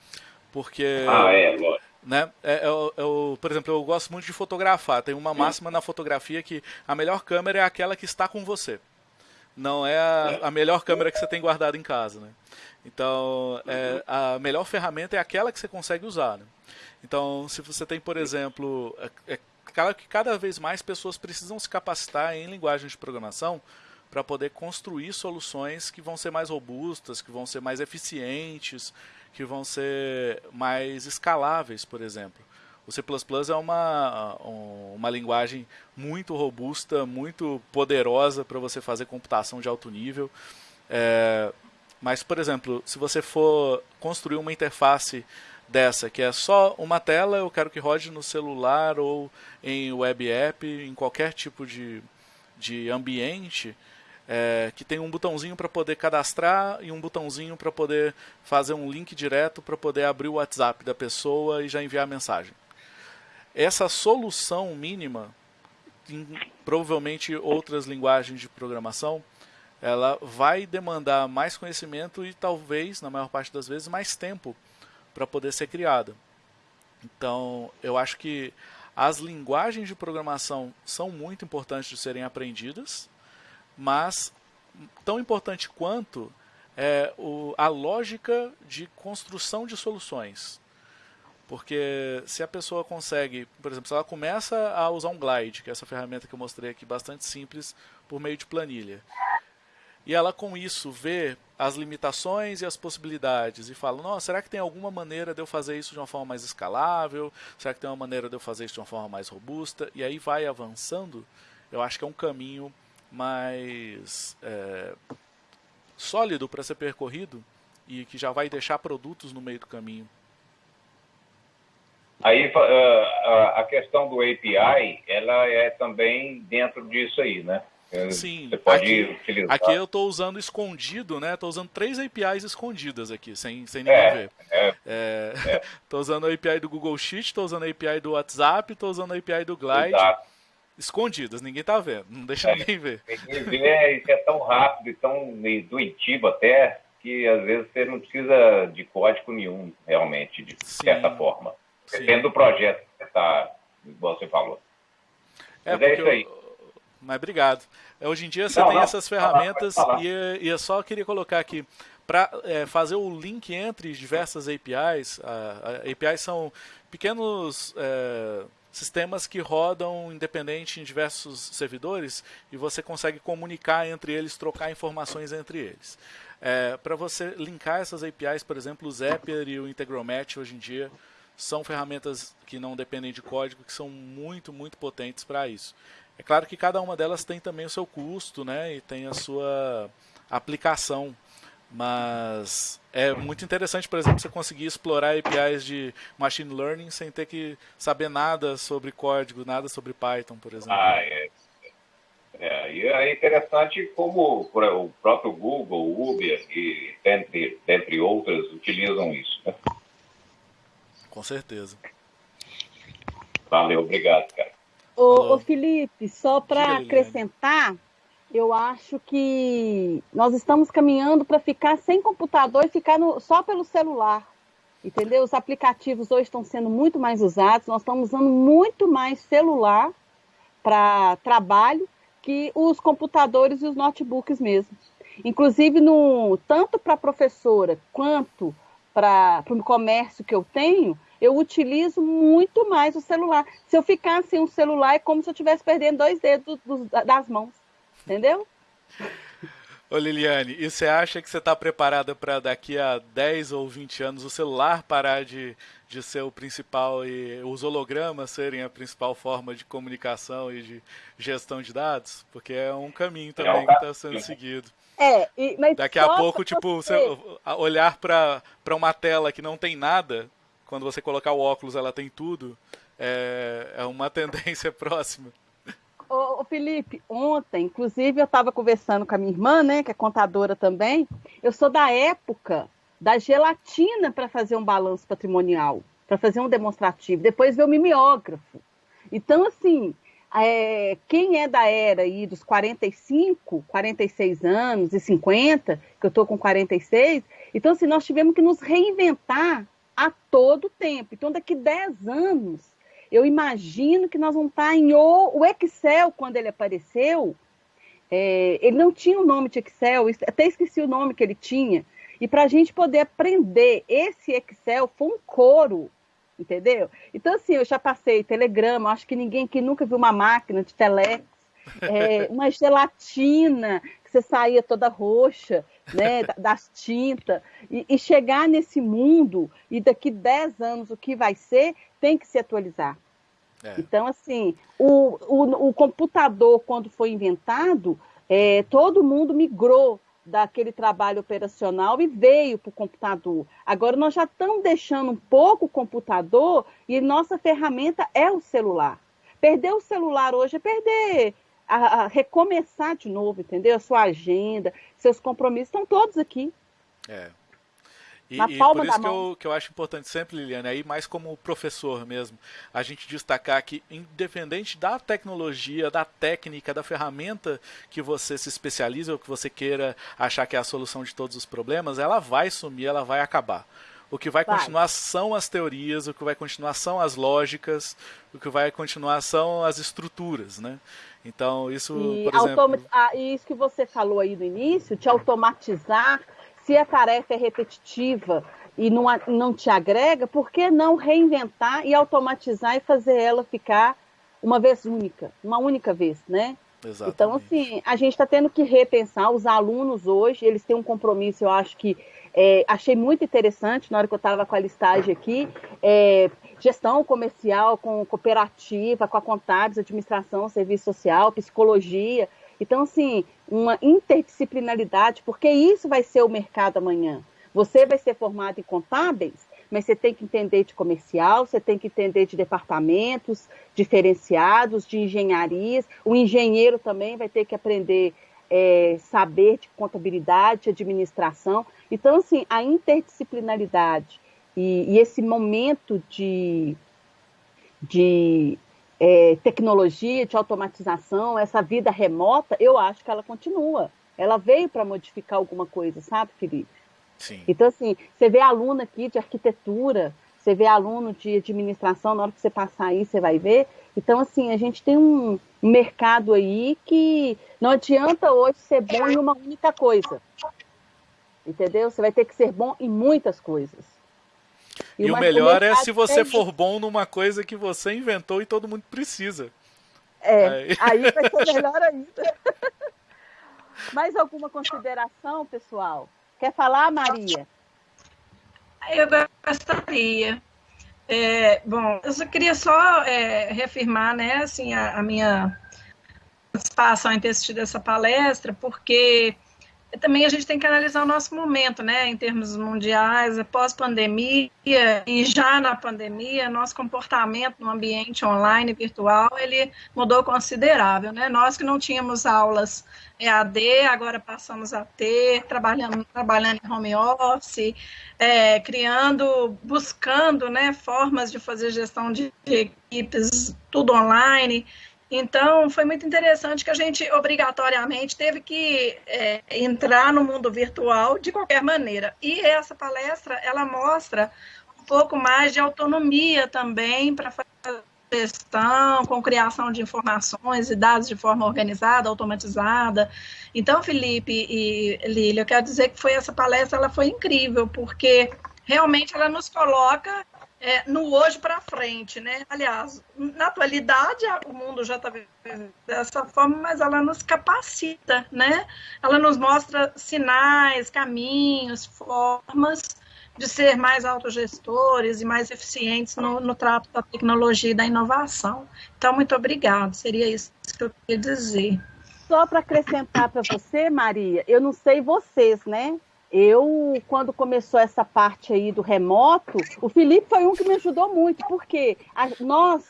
Porque. Ah, é, lógico. Né? É, eu, eu, por exemplo, eu gosto muito de fotografar. Tem uma máxima na fotografia que a melhor câmera é aquela que está com você não é a, a, melhor câmera que você tem guardada em casa, né? Então, é, a melhor ferramenta é aquela que você consegue usar, né? Então, se você tem, por exemplo, é, é claro que cada vez mais pessoas precisam se capacitar em linguagem de programação para poder construir soluções que vão ser mais robustas, que vão ser mais eficientes, que vão ser mais escaláveis, por exemplo. O C++ é uma, uma linguagem muito robusta, muito poderosa para você fazer computação de alto nível. É, mas, por exemplo, se você for construir uma interface dessa, que é só uma tela, eu quero que rode no celular ou em web app, em qualquer tipo de, de ambiente, é, que tem um botãozinho para poder cadastrar e um botãozinho para poder fazer um link direto para poder abrir o WhatsApp da pessoa e já enviar a mensagem essa solução mínima, em provavelmente outras linguagens de programação, ela vai demandar mais conhecimento e talvez, na maior parte das vezes, mais tempo para poder ser criada. Então, eu acho que as linguagens de programação são muito importantes de serem aprendidas, mas tão importante quanto é o, a lógica de construção de soluções. Porque se a pessoa consegue, por exemplo, se ela começa a usar um Glide, que é essa ferramenta que eu mostrei aqui, bastante simples, por meio de planilha, e ela com isso vê as limitações e as possibilidades e fala, não, será que tem alguma maneira de eu fazer isso de uma forma mais escalável? Será que tem uma maneira de eu fazer isso de uma forma mais robusta? E aí vai avançando, eu acho que é um caminho mais é, sólido para ser percorrido e que já vai deixar produtos no meio do caminho Aí uh, a questão do API, ela é também dentro disso aí, né? Sim, Você pode aqui, utilizar. aqui eu estou usando escondido, né? Estou usando três APIs escondidas aqui, sem, sem ninguém é, ver. Estou é, é, é. usando a API do Google Sheet, estou usando a API do WhatsApp, estou usando a API do Glide. Exato. Escondidas, ninguém está vendo, não deixa é, ninguém ver. Ninguém vê, isso é tão rápido e tão intuitivo até, que às vezes você não precisa de código nenhum, realmente, de Sim. certa forma. Depende do projeto que você está, igual você falou. É, Mas é isso aí. Eu... Mas obrigado. É, hoje em dia você não, tem não, essas ferramentas e, e eu só queria colocar aqui para é, fazer o link entre diversas APIs. A, a APIs são pequenos é, sistemas que rodam independente em diversos servidores e você consegue comunicar entre eles, trocar informações entre eles. É, para você linkar essas APIs, por exemplo, o Zapier e o Integromat hoje em dia são ferramentas que não dependem de código, que são muito, muito potentes para isso. É claro que cada uma delas tem também o seu custo, né? E tem a sua aplicação. Mas é muito interessante, por exemplo, você conseguir explorar APIs de machine learning sem ter que saber nada sobre código, nada sobre Python, por exemplo. Ah, é. É, e é interessante como o próprio Google, Uber e dentre, dentre outras utilizam isso. Né? Com certeza. Valeu, obrigado, cara. Ô, ô Felipe, só para acrescentar, eu acho que nós estamos caminhando para ficar sem computador e ficar no, só pelo celular. Entendeu? Os aplicativos hoje estão sendo muito mais usados, nós estamos usando muito mais celular para trabalho que os computadores e os notebooks mesmo. Inclusive, no, tanto para a professora quanto para o comércio que eu tenho, eu utilizo muito mais o celular. Se eu ficar sem um celular, é como se eu estivesse perdendo dois dedos dos, das mãos. Entendeu? Ô Liliane, e você acha que você está preparada para daqui a 10 ou 20 anos o celular parar de, de ser o principal e os hologramas serem a principal forma de comunicação e de gestão de dados? Porque é um caminho também que está sendo seguido. É, e, mas daqui a pouco, tipo, você... olhar para uma tela que não tem nada, quando você colocar o óculos ela tem tudo, é, é uma tendência próxima. Ô, Felipe, ontem, inclusive, eu estava conversando com a minha irmã, né, que é contadora também. Eu sou da época da gelatina para fazer um balanço patrimonial, para fazer um demonstrativo. Depois veio o mimeógrafo. Então, assim, é, quem é da era aí dos 45, 46 anos e 50, que eu estou com 46, então, assim, nós tivemos que nos reinventar a todo tempo. Então, daqui 10 anos, eu imagino que nós vamos estar em o, o Excel, quando ele apareceu, é, ele não tinha o nome de Excel, até esqueci o nome que ele tinha. E para a gente poder aprender esse Excel foi um coro, entendeu? Então, assim, eu já passei telegrama, acho que ninguém que nunca viu uma máquina de telex, é, uma gelatina que você saía toda roxa, né, das tintas, e, e, chegar nesse mundo, e daqui 10 anos o que vai ser, tem que se atualizar. É. Então, assim, o, o, o, computador, quando foi inventado, é, todo mundo migrou daquele trabalho operacional e veio para o computador. Agora nós já estamos deixando um pouco o computador e nossa ferramenta é o celular. Perder o celular hoje é perder, a, a recomeçar de novo, entendeu? A sua agenda, seus compromissos estão todos aqui. É. E, e por isso que eu, que eu acho importante sempre, Liliane, aí mais como professor mesmo, a gente destacar que, independente da tecnologia, da técnica, da ferramenta que você se especializa ou que você queira achar que é a solução de todos os problemas, ela vai sumir, ela vai acabar. O que vai, vai, continuar são as teorias, o que vai continuar são as lógicas, o que vai continuar são as estruturas, né? Então, isso, e por exemplo... Ah, isso que você falou aí no início, te automatizar se a tarefa é repetitiva e não, não te agrega, por que não reinventar e automatizar e fazer ela ficar uma vez única, uma única vez, né? Exatamente. Então, assim, a gente está tendo que repensar. Os alunos hoje, eles têm um compromisso, eu acho que é, achei muito interessante na hora que eu estava com a listagem aqui. É, gestão comercial com cooperativa, com a contábeis, administração, serviço social, psicologia. Então, assim, uma interdisciplinaridade, porque isso vai ser o mercado amanhã. Você vai ser formado em contábeis, mas você tem que entender de comercial, você tem que entender de departamentos diferenciados, de engenharias. O engenheiro também vai ter que aprender é, saber de contabilidade, administração. Então, assim, a interdisciplinaridade e, e esse momento de, de é, tecnologia, de automatização, essa vida remota, eu acho que ela continua. Ela veio para modificar alguma coisa, sabe, Felipe? Sim. Então, assim, você vê aluno aqui de arquitetura, você vê aluno de administração, na hora que você passar aí, você vai ver. Então, assim, a gente tem um mercado aí que não adianta hoje ser bom em uma única coisa. Entendeu? Você vai ter que ser bom em muitas coisas. E, e o melhor é se você for bom numa coisa que você inventou e todo mundo precisa. É, aí, aí vai ser melhor ainda. Mais alguma consideração, pessoal? Quer falar, Maria? Eu gostaria. É, bom, eu só queria só é, reafirmar, né, assim, a, a, minha satisfação em ter assistido essa palestra, porque também a gente tem que analisar o nosso momento, né, em termos mundiais, pós-pandemia e já na pandemia, nosso comportamento no ambiente online virtual, ele mudou considerável, né? Nós que não tínhamos aulas EAD, agora passamos a ter, trabalhando, trabalhando em home office, é, criando, buscando, né, formas de fazer gestão de equipes, tudo online, então, foi muito interessante que a gente obrigatoriamente teve que é, entrar no mundo virtual de qualquer maneira. E essa palestra, ela mostra um pouco mais de autonomia também para fazer gestão, com criação de informações e dados de forma organizada, automatizada. Então, Felipe e Lília, eu quero dizer que foi essa palestra, ela foi incrível, porque realmente ela nos coloca é, no hoje para frente, né? Aliás, na atualidade o mundo já está dessa forma, mas ela nos capacita, né? Ela nos mostra sinais, caminhos, formas de ser mais autogestores e mais eficientes no, no trato da tecnologia e da inovação. Então, muito obrigado. Seria isso que eu queria dizer. Só para acrescentar para você, Maria, eu não sei vocês, né? Eu, quando começou essa parte aí do remoto, o Felipe foi um que me ajudou muito, porque a, nós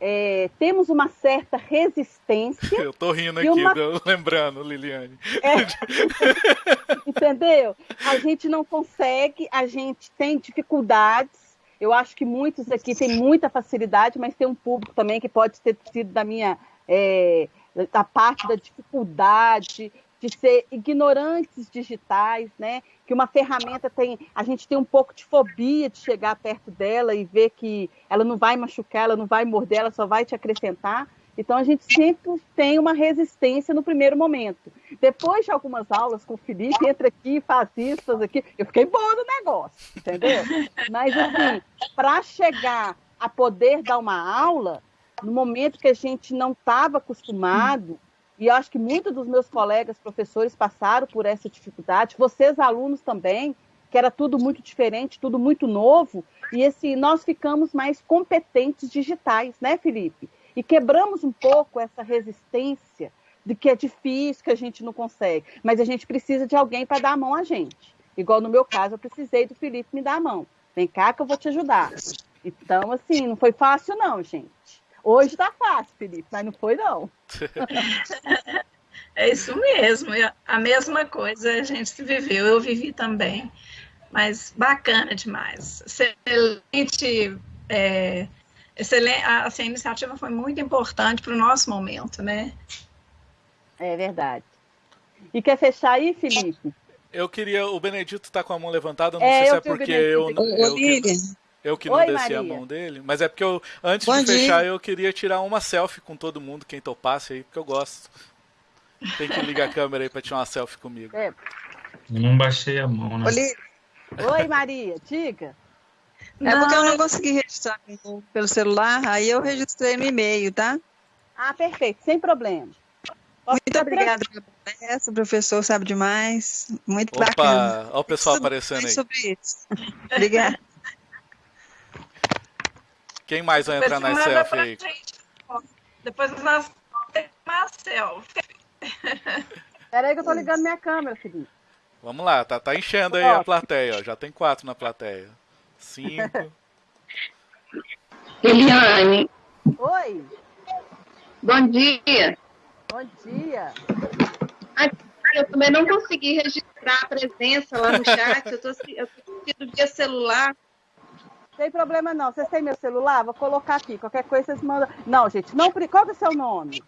é, temos uma certa resistência. Eu tô rindo aqui, uma... lembrando, Liliane. É, entendeu? A gente não consegue, a gente tem dificuldades. Eu acho que muitos aqui têm muita facilidade, mas tem um público também que pode ter sido da minha. É, da parte da dificuldade, de ser ignorantes digitais, né? Que uma ferramenta tem, a gente tem um pouco de fobia de chegar perto dela e ver que ela não vai machucar, ela não vai morder, ela só vai te acrescentar. Então a gente sempre tem uma resistência no primeiro momento. Depois de algumas aulas com o Felipe, entra aqui, faz isso, faz aqui, eu fiquei boa no negócio, entendeu? Mas assim, para chegar a poder dar uma aula, no momento que a gente não estava acostumado, e acho que muitos dos meus colegas professores passaram por essa dificuldade, vocês alunos também, que era tudo muito diferente, tudo muito novo, e esse nós ficamos mais competentes digitais, né, Felipe? E quebramos um pouco essa resistência de que é difícil, que a gente não consegue, mas a gente precisa de alguém para dar a mão a gente. Igual no meu caso, eu precisei do Felipe me dar a mão. Vem cá que eu vou te ajudar. Então, assim, não foi fácil não, gente. Hoje tá fácil, Felipe, mas não foi não. é isso mesmo. A mesma coisa a gente viveu, eu vivi também. Mas bacana demais. Excelente. É, excelente assim, a iniciativa foi muito importante para o nosso momento, né? É verdade. E quer fechar aí, Felipe? Eu queria. O Benedito está com a mão levantada, não é, sei se é porque eu. eu, eu, eu eu que não Oi, desci Maria. a mão dele. Mas é porque eu, antes Bom de dia. fechar, eu queria tirar uma selfie com todo mundo, quem topasse aí, porque eu gosto. Tem que ligar a câmera aí pra tirar uma selfie comigo. É. Não baixei a mão, né? Oi, Maria, diga. É não. porque eu não consegui registrar pelo celular, aí eu registrei no e-mail, tá? Ah, perfeito, sem problema. Posso Muito obrigada pela palestra, o professor sabe demais. Muito Opa, bacana. Olha o pessoal aparecendo aí. Sobre isso. Obrigada. Quem mais vai entrar na selfie aí? Depois nós temos uma selfie. Peraí que eu tô ligando minha câmera, Felipe. Vamos lá, tá, tá enchendo aí a plateia, ó. Já tem quatro na plateia. Cinco. Eliane. Oi. Bom dia. Bom dia. eu também não consegui registrar a presença lá no chat. Eu tô, eu tô via celular. Tem problema não. Vocês têm meu celular? Vou colocar aqui. Qualquer coisa vocês mandam. Não, gente, não. Qual é o seu nome?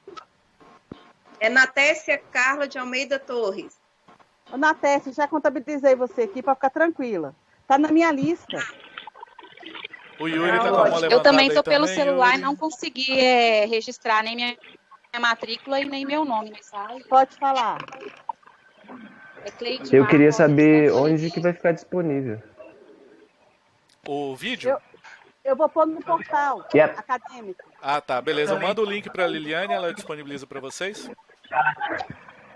É Natécia Carla de Almeida Torres. Ô, Natécia, já contabilizei você aqui para ficar tranquila. Tá na minha lista. O Yuri tá com a mão Eu também tô pelo também, celular Yuri. e não consegui é, registrar nem minha, minha, matrícula e nem meu nome, sabe? Pode falar. É Eu queria saber onde que vai ficar disponível o vídeo? Eu, eu vou pôr no portal yep. acadêmico. Ah, tá. Beleza. Eu mando o link para a Liliane, ela disponibiliza para vocês.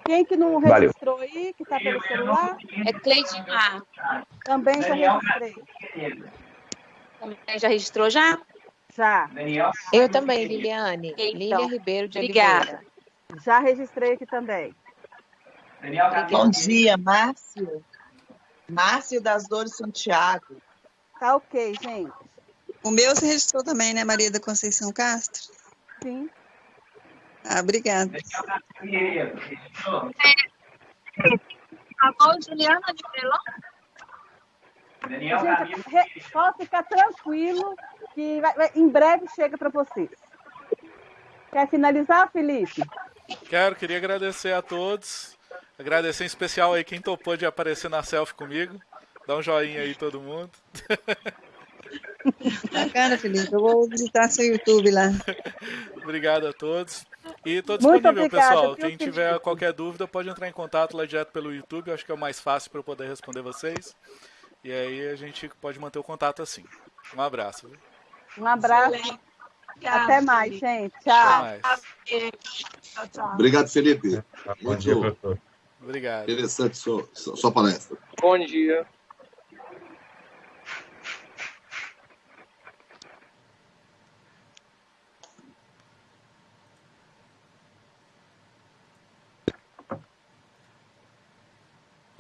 Quem que não registrou Valeu. aí, que está pelo celular? É Cleidimar. Também já registrei. Também já registrou já? Já. Eu também, Liliane. Então, Lília Ribeiro de Obrigada. Oliveira. Já registrei aqui também. Bom dia, Márcio. Márcio das Dores Santiago. Tá ok, gente. O meu você registrou também, né, Maria da Conceição Castro? Sim. Ah, obrigada. Alô, Juliana de Pelão? Gente, re- pode ficar tranquilo que vai- vai- em breve chega para vocês. Quer finalizar, Felipe? Quero, queria agradecer a todos. Agradecer em especial aí quem topou de aparecer na selfie comigo. Dá um joinha aí todo mundo. Bacana, Felipe. Eu vou visitar seu YouTube lá. Obrigado a todos. E tô Muito disponível, obrigada, pessoal. Quem tiver qualquer dúvida pode entrar em contato lá direto pelo YouTube. Eu acho que é o mais fácil para eu poder responder vocês. E aí a gente pode manter o contato assim. Um abraço. viu? Um abraço. Obrigada, Até mais, Felipe. gente. Até Tchau. mais. Tchau, tchau. Obrigado, Felipe. Bom dia, Muito professor. Obrigado. interessante sua sua palestra. Bom dia.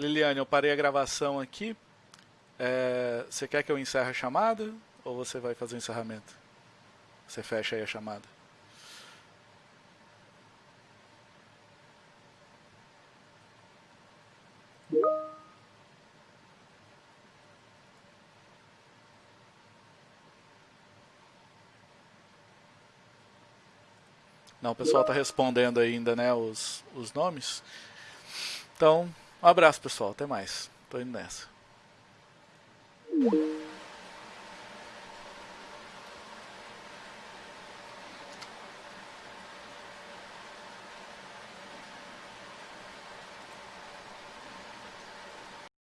Liliane, eu parei a gravação aqui. É, você quer que eu encerre a chamada? Ou você vai fazer o encerramento? Você fecha aí a chamada. Não, o pessoal está respondendo ainda, né, os, os nomes. Então, um abraço, pessoal. Até mais. Tô indo nessa.